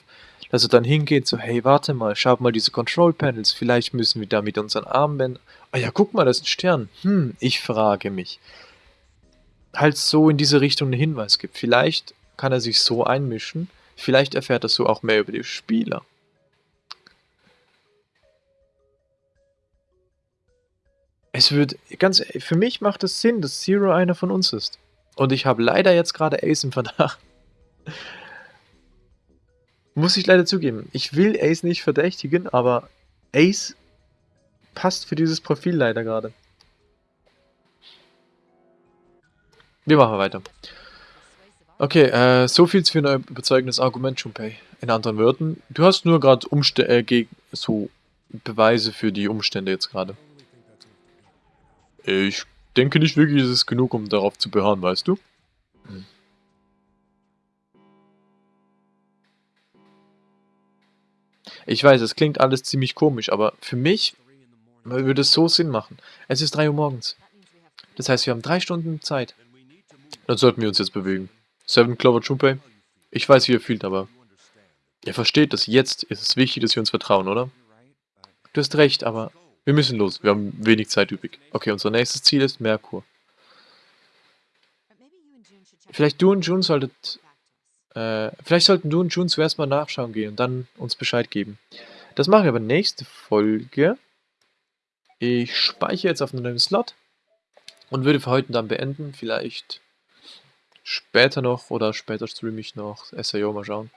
dass er dann hingeht, so, hey, warte mal, schau mal diese Control Panels, vielleicht müssen wir da mit unseren Armbändern, ah ja, guck mal, das ist ein Stern, hm, ich frage mich. Halt so in diese Richtung einen Hinweis gibt. Vielleicht kann er sich so einmischen. Vielleicht erfährt er so auch mehr über die Spieler. Es wird, ganz, für mich macht es Sinn, dass Zero einer von uns ist. Und ich habe leider jetzt gerade Ace im Verdacht. Muss ich leider zugeben. Ich will Ace nicht verdächtigen, aber Ace passt für dieses Profil leider gerade. Wir machen weiter. Okay, äh, so viel für ein überzeugendes Argument, Junpei. In anderen Worten, du hast nur gerade Umstände, äh, so Beweise für die Umstände jetzt gerade. Ich denke nicht wirklich, es ist genug, um darauf zu beharren, weißt du? Hm. Ich weiß, es klingt alles ziemlich komisch, aber für mich würde es so Sinn machen. Es ist 3 Uhr morgens. Das heißt, wir haben drei Stunden Zeit. Dann sollten wir uns jetzt bewegen. Seven Clover Junpei, ich weiß, wie ihr fühlt, aber ihr versteht, dass jetzt ist es wichtig, dass wir uns vertrauen, oder? Du hast recht, aber wir müssen los. Wir haben wenig Zeit übrig. Okay, unser nächstes Ziel ist Merkur. Vielleicht du und Jun solltet... Äh, vielleicht sollten du und Jun zuerst mal nachschauen gehen und dann uns Bescheid geben. Das machen wir aber nächste Folge. Ich speichere jetzt auf einen neuen Slot und würde für heute dann beenden. Vielleicht später noch oder später streame ich noch SAO, mal schauen.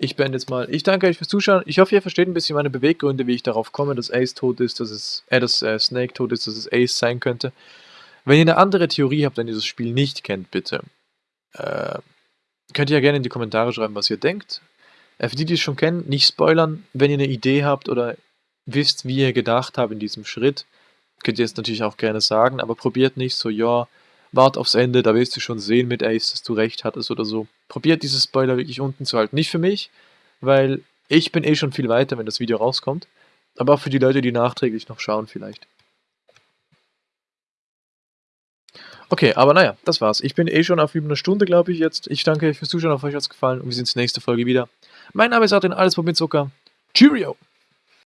Ich beende jetzt mal. Ich danke euch fürs Zuschauen. Ich hoffe, ihr versteht ein bisschen meine Beweggründe, wie ich darauf komme, dass Ace tot ist, dass es, äh, dass äh, Snake tot ist, dass es Ace sein könnte. Wenn ihr eine andere Theorie habt, wenn ihr das Spiel nicht kennt, bitte, äh, könnt ihr ja gerne in die Kommentare schreiben, was ihr denkt. Äh, für die, die es schon kennen, nicht spoilern. Wenn ihr eine Idee habt oder wisst, wie ihr gedacht habt in diesem Schritt, könnt ihr es natürlich auch gerne sagen, aber probiert nicht so, ja, wart aufs Ende, da wirst du schon sehen mit Ace, dass du recht hattest oder so. Probiert dieses Spoiler wirklich unten zu halten. Nicht für mich, weil ich bin eh schon viel weiter, wenn das Video rauskommt. Aber auch für die Leute, die nachträglich noch schauen vielleicht. Okay, aber naja, das war's. Ich bin eh schon auf über eine Stunde, glaube ich, jetzt. Ich danke euch fürs Zuschauen, auf euch hat's gefallen und wir sehen uns nächste Folge wieder. Mein Name ist Artin, alles mit Zucker. Cheerio!